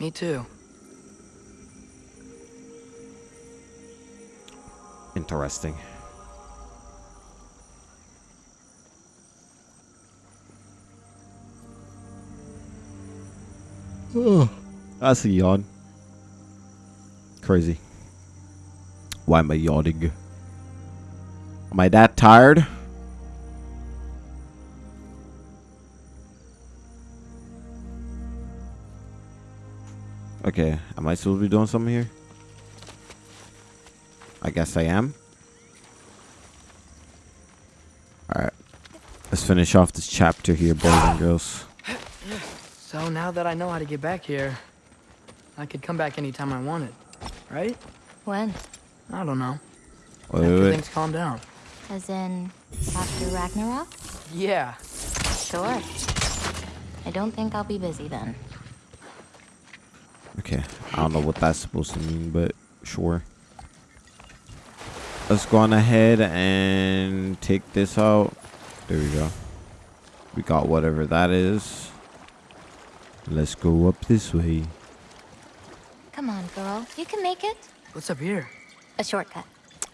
[SPEAKER 3] Me too.
[SPEAKER 1] Interesting. That's a yawn. Crazy. Why am I yawning? Am I that tired? Okay, am I supposed to be doing something here? I guess I am. Alright. Let's finish off this chapter here, boys and girls.
[SPEAKER 3] So now that I know how to get back here, I could come back anytime I wanted, right?
[SPEAKER 2] When?
[SPEAKER 3] I don't know.
[SPEAKER 1] Wait,
[SPEAKER 3] After
[SPEAKER 1] wait, wait.
[SPEAKER 3] things calm down.
[SPEAKER 2] As in, after Ragnarok?
[SPEAKER 3] Yeah.
[SPEAKER 2] Sure. I don't think I'll be busy then.
[SPEAKER 1] Okay, I don't know what that's supposed to mean, but sure. Let's go on ahead and take this out. There we go. We got whatever that is. Let's go up this way.
[SPEAKER 2] Come on, girl. You can make it.
[SPEAKER 3] What's up here?
[SPEAKER 2] A shortcut.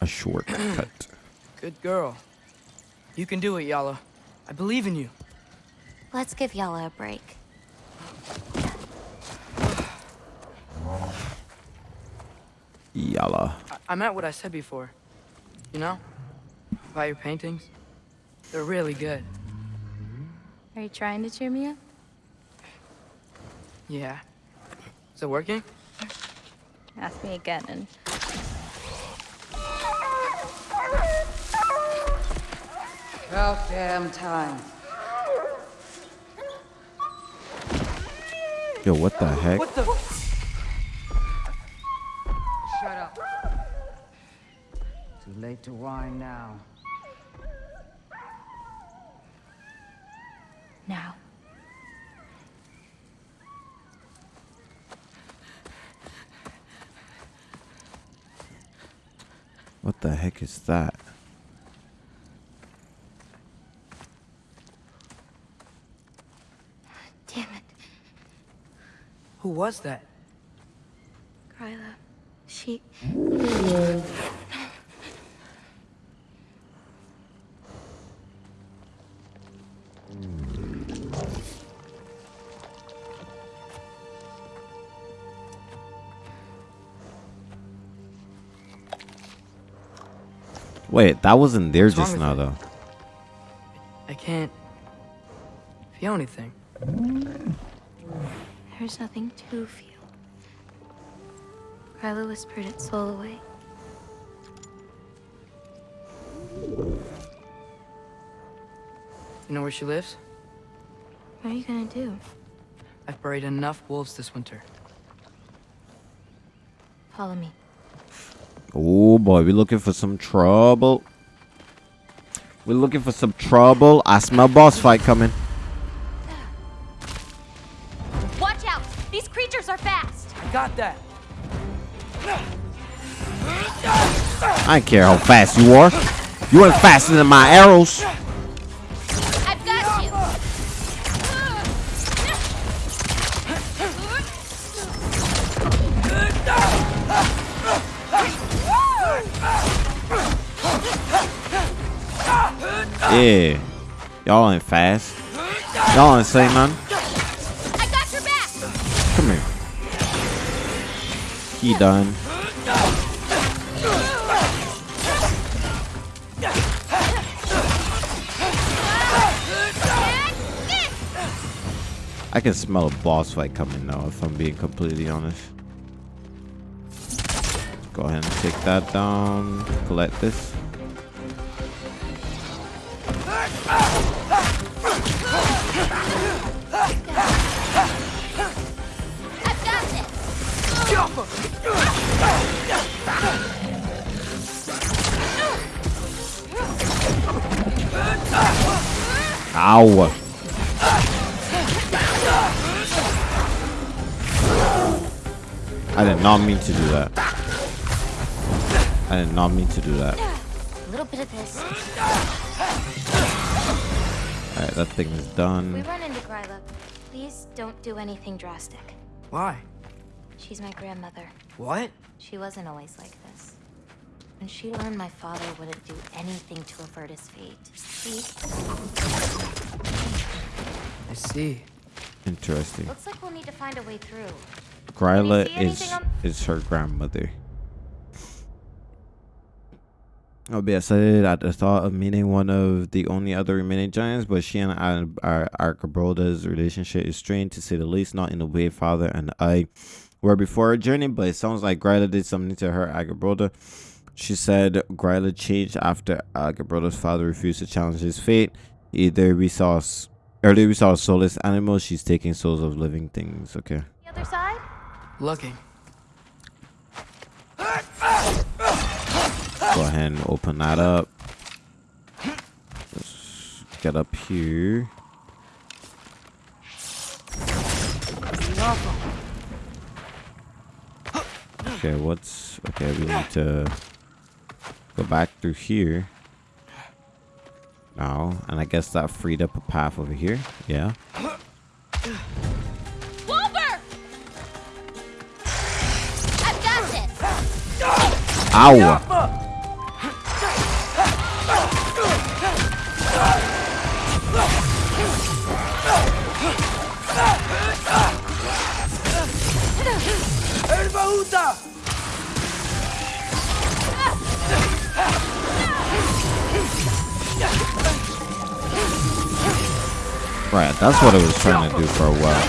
[SPEAKER 1] A shortcut.
[SPEAKER 3] Good girl. You can do it, Yala. I believe in you.
[SPEAKER 2] Let's give Yala a break.
[SPEAKER 1] Yalla.
[SPEAKER 3] I, I meant what I said before. You know? About your paintings. They're really good.
[SPEAKER 2] Are you trying to cheer me up?
[SPEAKER 3] Yeah. Is it working?
[SPEAKER 2] Ask me again and
[SPEAKER 5] About damn time.
[SPEAKER 1] Yo, what the heck?
[SPEAKER 3] What the?
[SPEAKER 5] Shut up. Too late to whine now.
[SPEAKER 2] now.
[SPEAKER 1] What the heck is that?
[SPEAKER 2] Damn it.
[SPEAKER 3] Who was that?
[SPEAKER 2] Gryla. She.
[SPEAKER 1] Wait, that wasn't there
[SPEAKER 3] What's
[SPEAKER 1] just now,
[SPEAKER 3] it?
[SPEAKER 1] though.
[SPEAKER 3] I can't feel anything.
[SPEAKER 2] There's nothing to feel. Gryla whispered its soul away.
[SPEAKER 3] You know where she lives?
[SPEAKER 2] What are you gonna do?
[SPEAKER 3] I've buried enough wolves this winter.
[SPEAKER 2] Follow me.
[SPEAKER 1] Oh boy, we're looking for some trouble. We're looking for some trouble. I smell boss fight coming.
[SPEAKER 4] Watch out! These creatures are fast!
[SPEAKER 3] I got that.
[SPEAKER 1] I don't care how fast you are. You ain't faster than my arrows. Yeah. Y'all ain't fast. Y'all ain't say man.
[SPEAKER 4] I got your back!
[SPEAKER 1] Come here. He done. I can smell a boss fight coming now, if I'm being completely honest. go ahead and take that down. Collect this. Ow! I did not mean to do that. I did not mean to do that.
[SPEAKER 2] A little bit of this.
[SPEAKER 1] Alright, that thing is done.
[SPEAKER 2] We
[SPEAKER 1] done.
[SPEAKER 2] run into Gryla. Please don't do anything drastic.
[SPEAKER 3] Why?
[SPEAKER 2] She's my grandmother.
[SPEAKER 3] What?
[SPEAKER 2] She wasn't always like this. When she learned my father wouldn't do anything to avert his fate, she
[SPEAKER 3] I see.
[SPEAKER 1] Interesting.
[SPEAKER 2] looks like we'll need to find a way through.
[SPEAKER 1] Gryla is is her grandmother. I'll be excited at the thought of meeting one of the only other remaining giants, but she and I, our Angrboda's relationship is strained to say the least, not in the way father and I were before our journey, but it sounds like Gryla did something to her Angrboda. She said Gryla changed after Angrboda's father refused to challenge his fate. Eh, Either we saw s- earlier we saw a soulless animal, she's taking souls of living things. Okay.
[SPEAKER 2] The other side?
[SPEAKER 3] Looking.
[SPEAKER 1] Go ahead and open that up. Let's get up here. Okay, what's okay? We need to go back through here now, and I guess that freed up a path over here. Yeah.
[SPEAKER 4] Wolver! I've got this.
[SPEAKER 1] Ow! Right, that's what I was trying to do for a while.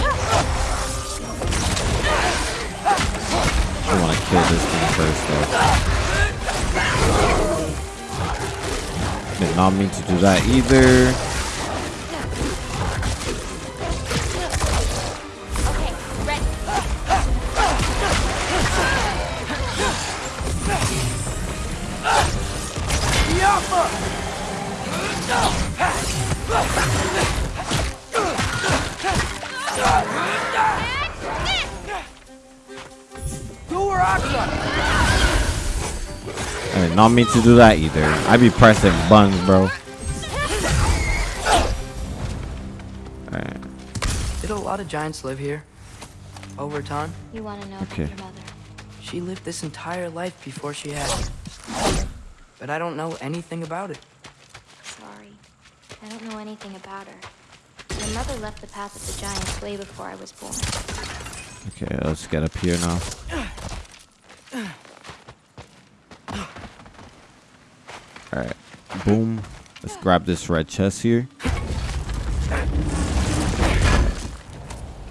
[SPEAKER 1] I want to kill this thing first, though. Did not mean to do that either. I did not mean to do that either. I'd be pressing buttons, bro. Alright,
[SPEAKER 3] Did a lot of giants live here? Over time?
[SPEAKER 2] You want to know
[SPEAKER 1] Okay.
[SPEAKER 2] about your mother?
[SPEAKER 3] She lived this entire life before she had me. But I don't know anything about it.
[SPEAKER 2] Sorry. I don't know anything about her. Your mother left the path of the giants way before I was born.
[SPEAKER 1] okay, let's get up here now. Boom. Let's grab this red chest here.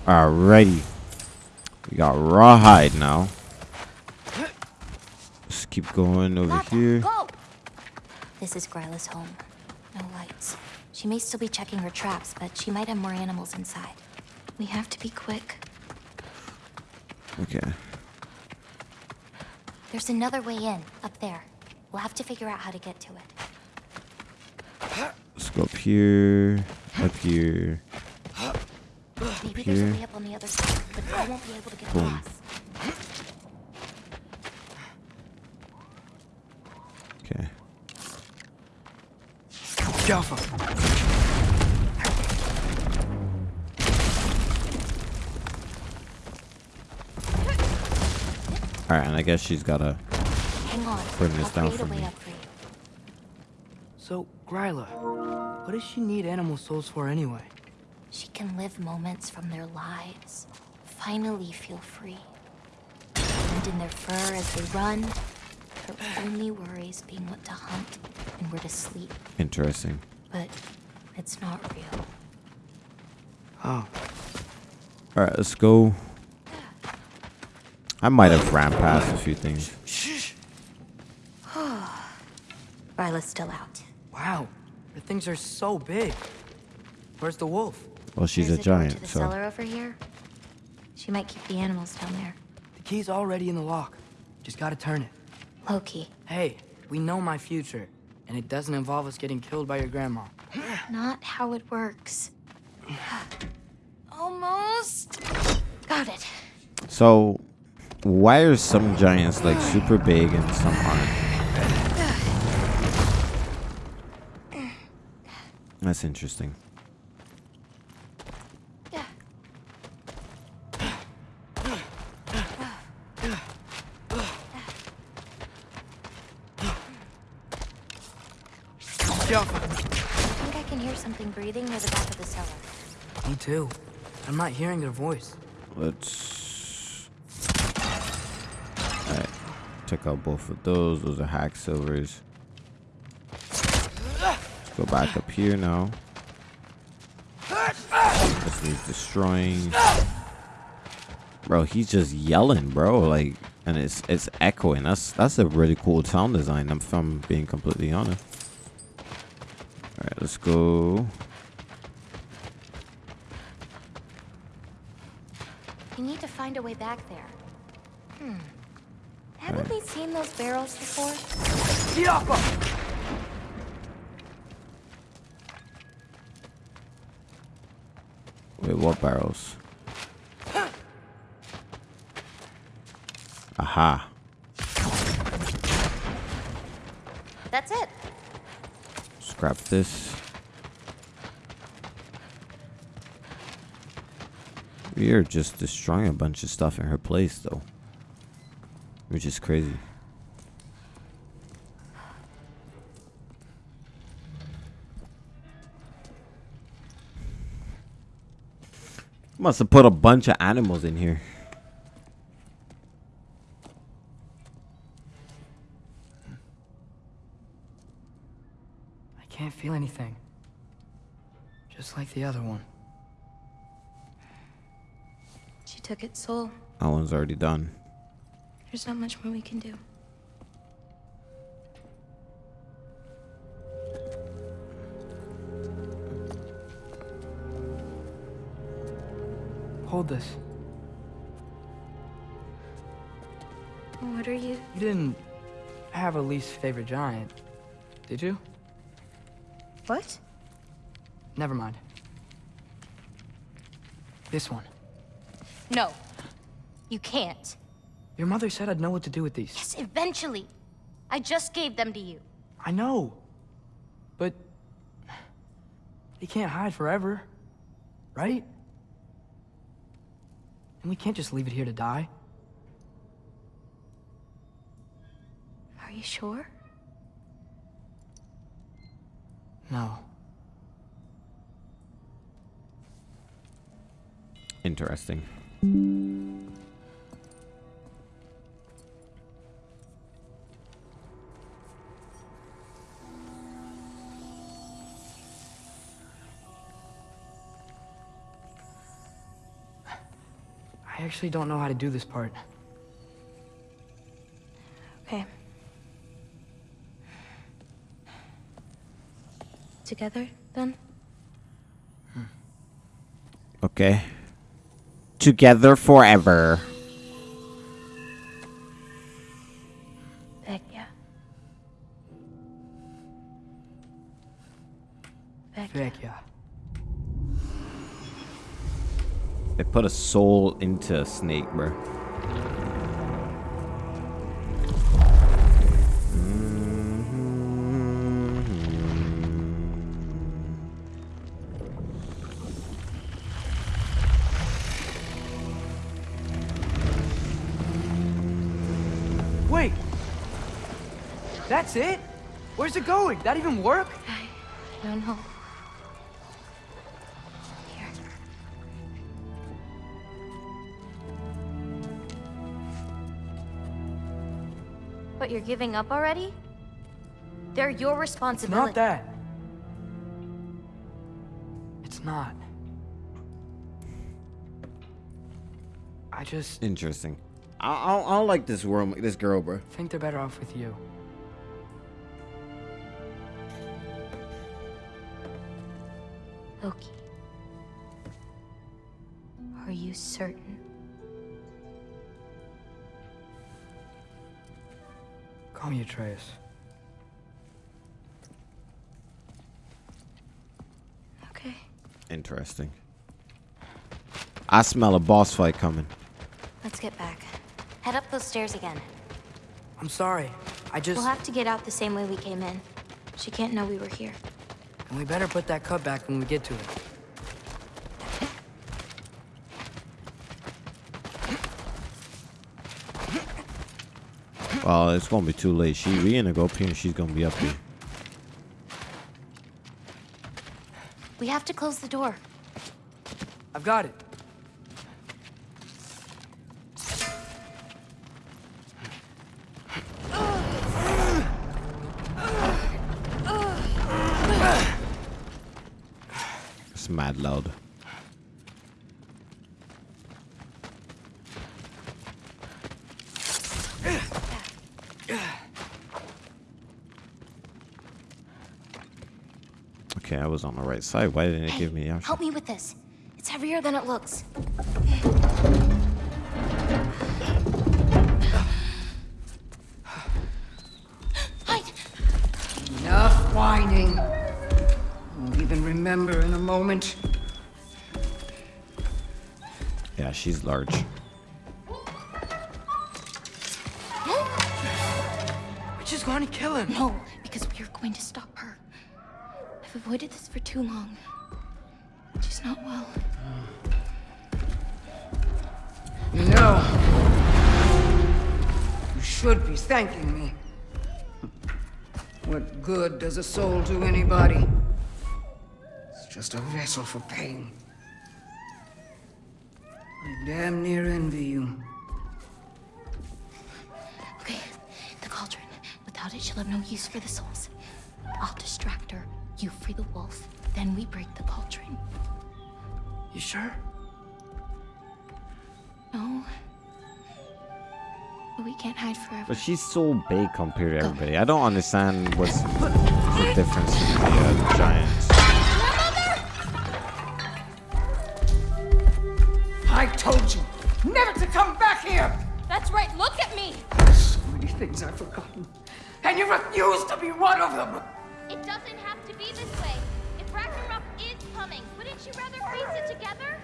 [SPEAKER 1] Alrighty. We got rawhide now. Let's keep going over here.
[SPEAKER 2] Go! This is Gryla's home. No lights. She may still be checking her traps, but she might have more animals inside. We have to be quick.
[SPEAKER 1] Okay.
[SPEAKER 2] There's another way in, up there. We'll have to figure out how to get to it.
[SPEAKER 1] Let's go up here. Up here.
[SPEAKER 2] Maybe there's a
[SPEAKER 1] Here.
[SPEAKER 2] way up on the other side, but I won't be able to get
[SPEAKER 1] Boom.
[SPEAKER 2] across.
[SPEAKER 1] Okay.
[SPEAKER 3] Jaffa.
[SPEAKER 1] Alright, and I guess she's gotta.
[SPEAKER 2] Hang on.
[SPEAKER 1] Bring this
[SPEAKER 2] I'll
[SPEAKER 1] down for me.
[SPEAKER 2] up for you.
[SPEAKER 3] So, Gryla, what does she need animal souls for anyway?
[SPEAKER 2] She can live moments from their lives. Finally feel free. And in their fur as they run. Her only worries being what to hunt and where to sleep.
[SPEAKER 1] Interesting.
[SPEAKER 2] But it's not real.
[SPEAKER 3] Oh,
[SPEAKER 1] Alright, let's go. I might have ran past a few things.
[SPEAKER 3] shh.
[SPEAKER 2] Lila's still out.
[SPEAKER 3] Wow, the things are so big. Where's the wolf?
[SPEAKER 1] Well, she's
[SPEAKER 2] There's
[SPEAKER 1] a
[SPEAKER 2] door to
[SPEAKER 1] giant,
[SPEAKER 2] the
[SPEAKER 1] so
[SPEAKER 2] cellar over here. She might keep the animals down there.
[SPEAKER 3] The key's already in the lock. Just gotta turn it.
[SPEAKER 2] Loki,
[SPEAKER 3] Hey, we know my future, and it doesn't involve us getting killed by your grandma.
[SPEAKER 2] not how it works. Almost. Got it.
[SPEAKER 1] so why are some giants like super big and some aren't? That's interesting.
[SPEAKER 3] Jump!
[SPEAKER 2] I think I can hear something breathing near the back of the cellar.
[SPEAKER 3] Me too. I'm not hearing their voice.
[SPEAKER 1] Let's. Alright. Check out both of those. Those are hack silvers. Let's go back up here now. This needs destroying. Bro, he's just yelling, bro. Like, and it's it's echoing. That's that's a really cool sound design. I'm from being completely honest. All right, let's go.
[SPEAKER 2] We need to find a way back there. Hmm. Haven't we seen those barrels before?
[SPEAKER 3] Yoppa!
[SPEAKER 1] Wait, barrels? Aha.
[SPEAKER 2] That's it.
[SPEAKER 1] Scrap this. We are just destroying a bunch of stuff in her place, though. Which is crazy. Must have put a bunch of animals in here.
[SPEAKER 3] I can't feel anything. Just like the other one.
[SPEAKER 2] She took its soul.
[SPEAKER 1] That one's already done.
[SPEAKER 2] There's not much more we can do.
[SPEAKER 3] Hold this.
[SPEAKER 2] What are you?
[SPEAKER 3] You didn't have a least favorite giant, did you?
[SPEAKER 2] What?
[SPEAKER 3] Never mind. This one.
[SPEAKER 2] No. You can't.
[SPEAKER 3] Your mother said I'd know what to do with these.
[SPEAKER 2] Yes, eventually. I just gave them to you.
[SPEAKER 3] I know. But they can't hide forever. Right? And we can't just leave it here to die.
[SPEAKER 2] Are you sure?
[SPEAKER 3] No.
[SPEAKER 1] Interesting.
[SPEAKER 3] Actually don't know how to do this part.
[SPEAKER 2] Okay. Together, then? Hmm.
[SPEAKER 1] Okay. Together forever. They put a soul into a snake, bro.
[SPEAKER 3] Wait! That's it? Where's it going? That even work?
[SPEAKER 2] Giving up already? They're your
[SPEAKER 3] It's
[SPEAKER 2] responsibility.
[SPEAKER 3] not that. It's not. I just
[SPEAKER 1] Interesting. I, I, I don't like this world, this girl, bro.
[SPEAKER 3] I think they're better off with you.
[SPEAKER 1] I smell a boss fight coming.
[SPEAKER 2] Let's get back. Head up those stairs again.
[SPEAKER 3] I'm sorry. I just...
[SPEAKER 2] We'll have to get out the same way we came in. She can't know we were here.
[SPEAKER 3] And we better put that cut back when we get to it.
[SPEAKER 1] Well, it's gonna be too late. She we gonna go up here and she's gonna be up here.
[SPEAKER 2] We have to close the door.
[SPEAKER 3] I've got it.
[SPEAKER 1] Loud. Okay, I was on the right side. Why didn't it
[SPEAKER 2] Hey,
[SPEAKER 1] give me the option?
[SPEAKER 2] help me with this. It's heavier than it looks.
[SPEAKER 1] She's large.
[SPEAKER 3] We're just going to kill him.
[SPEAKER 2] No, because we are going to stop her. I've avoided this for too long. She's not well.
[SPEAKER 5] You know, you should be thanking me. What good does a soul do anybody? It's just a vessel for pain. I damn near envy you.
[SPEAKER 2] Okay, the cauldron. Without it, she'll have no use for the souls. I'll distract her. You free the wolf. Then we break the cauldron.
[SPEAKER 3] You sure?
[SPEAKER 2] No. But we can't hide forever.
[SPEAKER 1] But she's so big compared to everybody. I don't understand what's the difference between the uh, giants.
[SPEAKER 5] Things I've forgotten. And you refuse to be one of them!
[SPEAKER 4] It doesn't have to be this way. If Ragnarok is coming, wouldn't you rather face it together?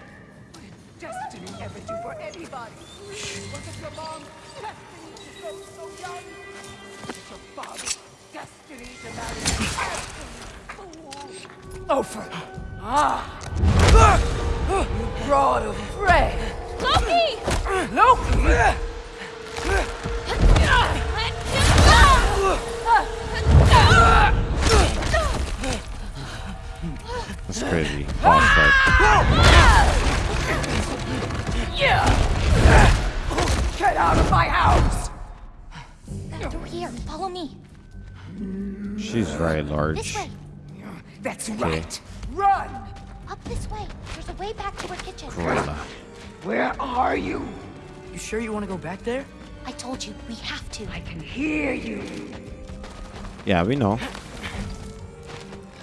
[SPEAKER 5] Destiny ever do for anybody? Was it your mom's destiny to go so young? Was it your father's destiny to marry an absolute fool? Ofer! Ah! You broad of bread!
[SPEAKER 4] Loki!
[SPEAKER 5] Loki!
[SPEAKER 1] That's crazy. Boss fight.
[SPEAKER 5] Get out of my house!
[SPEAKER 2] That door here. Follow me.
[SPEAKER 1] She's very
[SPEAKER 2] This
[SPEAKER 1] large.
[SPEAKER 2] way.
[SPEAKER 5] That's right! Run!
[SPEAKER 2] Up this way. There's a way back to our kitchen.
[SPEAKER 1] Gorilla.
[SPEAKER 5] Where are you?
[SPEAKER 3] You sure you want to go back there?
[SPEAKER 2] I told you, we have to.
[SPEAKER 5] I can hear you.
[SPEAKER 1] Yeah, we know.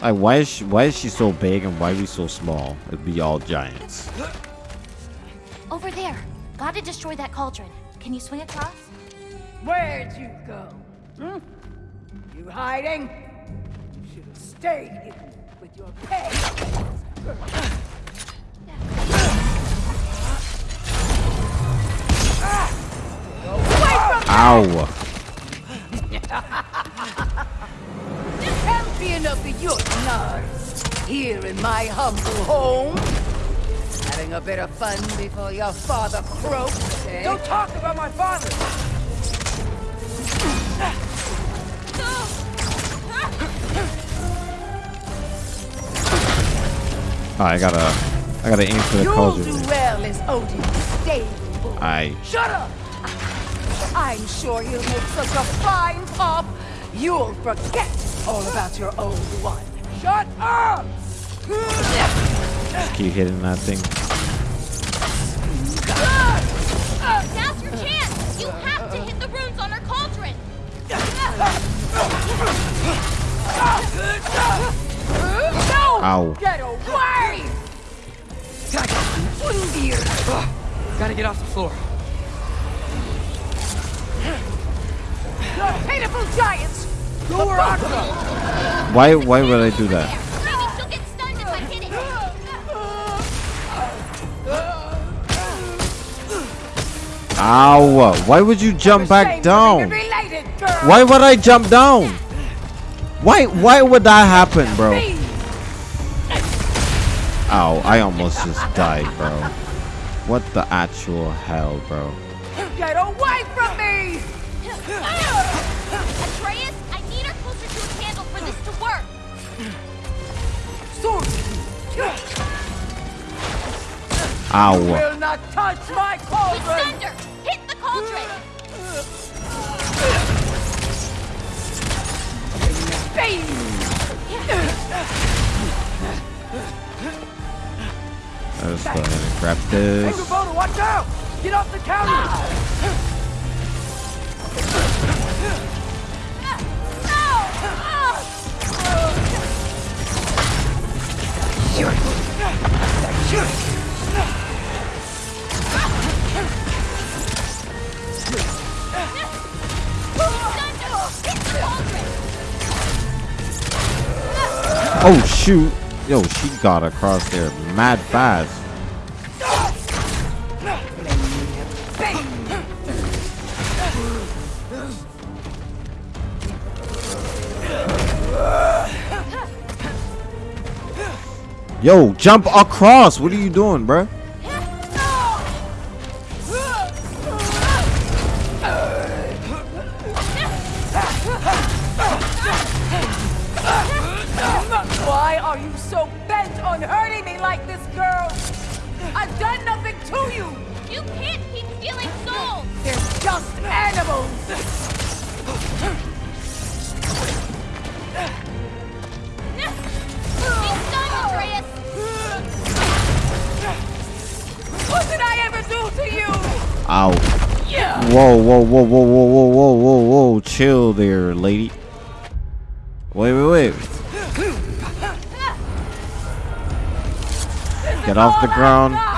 [SPEAKER 1] Like, why is she, why is she so big and why are we so small? It'd be all giants.
[SPEAKER 2] Over there. Gotta destroy that cauldron. Can you swing across?
[SPEAKER 5] Where'd you go? Hmm? You hiding? You should have stayed hidden with your pay.
[SPEAKER 1] Ow!
[SPEAKER 5] Champion of the Jotnar, here in my humble home. Having a bit of fun before your father croaks, eh? Don't talk about my father!
[SPEAKER 1] Oh, I gotta, I gotta aim for the
[SPEAKER 5] You'll do well as Odin's stable boy.
[SPEAKER 1] I,
[SPEAKER 5] Shut up! I'm sure he'll make such a fine pop, you'll forget all about your old one. Shut up!
[SPEAKER 1] Just keep hitting that thing.
[SPEAKER 4] Now's your chance! You have to hit the runes on cauldron!
[SPEAKER 1] Ow.
[SPEAKER 5] Get away!
[SPEAKER 3] Gotta get off the floor.
[SPEAKER 5] Those pitiful giants
[SPEAKER 3] Go where I go!
[SPEAKER 1] Why why would I do that?
[SPEAKER 4] Maybe she'll get stunned if I hit it.
[SPEAKER 1] Ow! Why would you jump back down?
[SPEAKER 5] being related, girl.
[SPEAKER 1] Why would I jump down? Why why would that happen, bro? Ow, I almost just died, bro. What the actual hell, bro?
[SPEAKER 5] Get away
[SPEAKER 1] Ow.
[SPEAKER 5] Will not touch my cauldron!
[SPEAKER 4] Extender! Hit the cauldron!
[SPEAKER 1] Bane! I was going to
[SPEAKER 5] grab
[SPEAKER 1] this.
[SPEAKER 5] Hey, watch out! Get off the counter!
[SPEAKER 4] No! no!
[SPEAKER 1] Oh shoot! Yo, she got across there mad fast. Yo, jump across! What are you doing, bruh? The ground.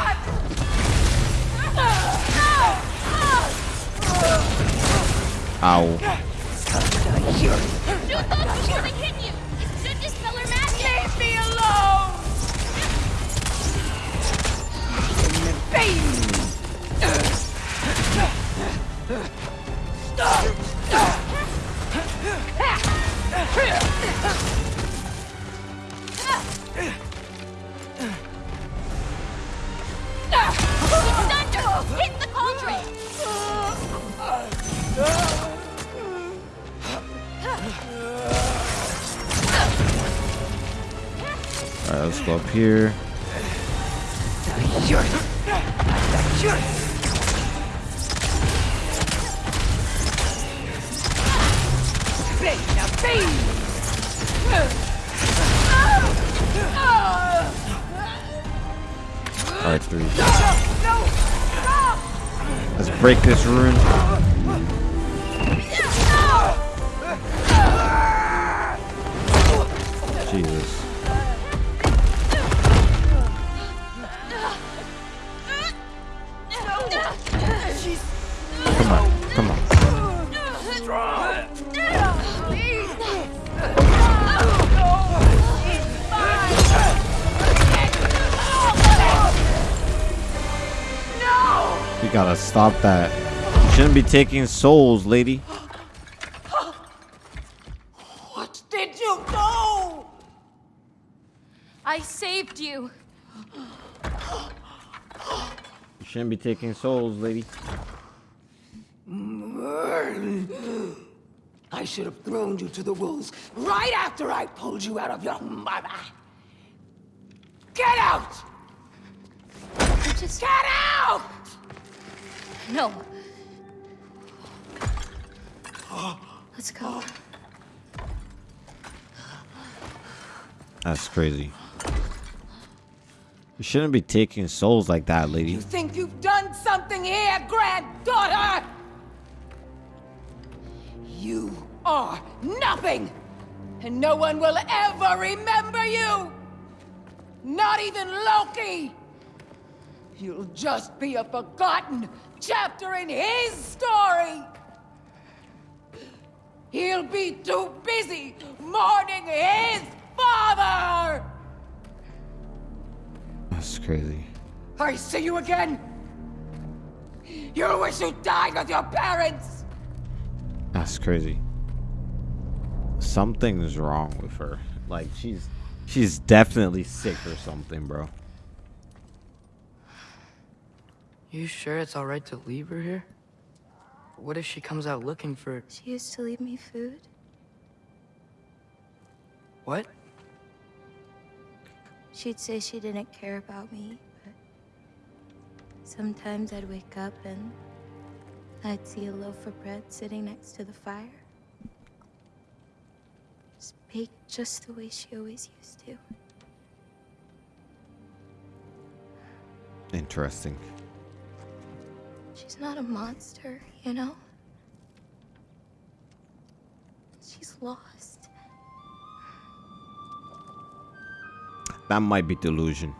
[SPEAKER 1] Taking souls, lady.
[SPEAKER 5] What did you do?
[SPEAKER 2] I saved you.
[SPEAKER 1] You shouldn't be taking souls, lady.
[SPEAKER 5] I should have thrown you to the wolves right after I pulled you out of your mother. Get out!
[SPEAKER 2] Just
[SPEAKER 5] Get out!
[SPEAKER 2] no. Let's go.
[SPEAKER 1] That's crazy. You shouldn't be taking souls like that, lady.
[SPEAKER 5] You think you've done something here, granddaughter? You are nothing! And no one will ever remember you! Not even Loki! You'll just be a forgotten chapter in his story. He'll be too busy mourning his father.
[SPEAKER 1] That's crazy.
[SPEAKER 5] I see you again. You'll wish you died with your parents.
[SPEAKER 1] That's crazy. Something's wrong with her. Like she's she's definitely sick or something, bro.
[SPEAKER 3] You sure it's all right to leave her here? What if she comes out looking for
[SPEAKER 2] She used to leave me food.
[SPEAKER 3] what?
[SPEAKER 2] She'd say she didn't care about me, but sometimes I'd wake up and I'd see a loaf of bread sitting next to the fire. Just baked just the way she always used to.
[SPEAKER 1] Interesting.
[SPEAKER 2] She's not a monster, you know? She's lost.
[SPEAKER 1] That might be delusion.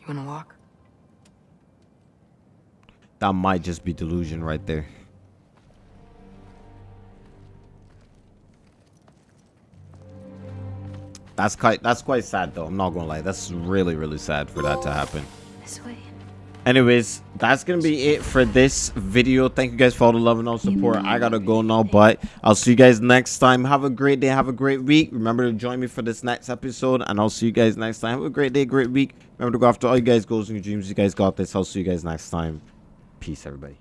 [SPEAKER 3] You wanna walk?
[SPEAKER 1] That might just be delusion right there. That's quite that's quite sad though. I'm not gonna lie. That's really really sad for that to happen.
[SPEAKER 2] This way.
[SPEAKER 1] Anyways, that's gonna be it for this video. Thank you guys for all the love and all support. I gotta go now, but I'll see you guys next time. Have a great day. Have a great week. Remember to join me for this next episode, and I'll see you guys next time. Have a great day, great week. Remember to go after all you guys' goals and your dreams. You guys got this. I'll see you guys next time. Peace, everybody.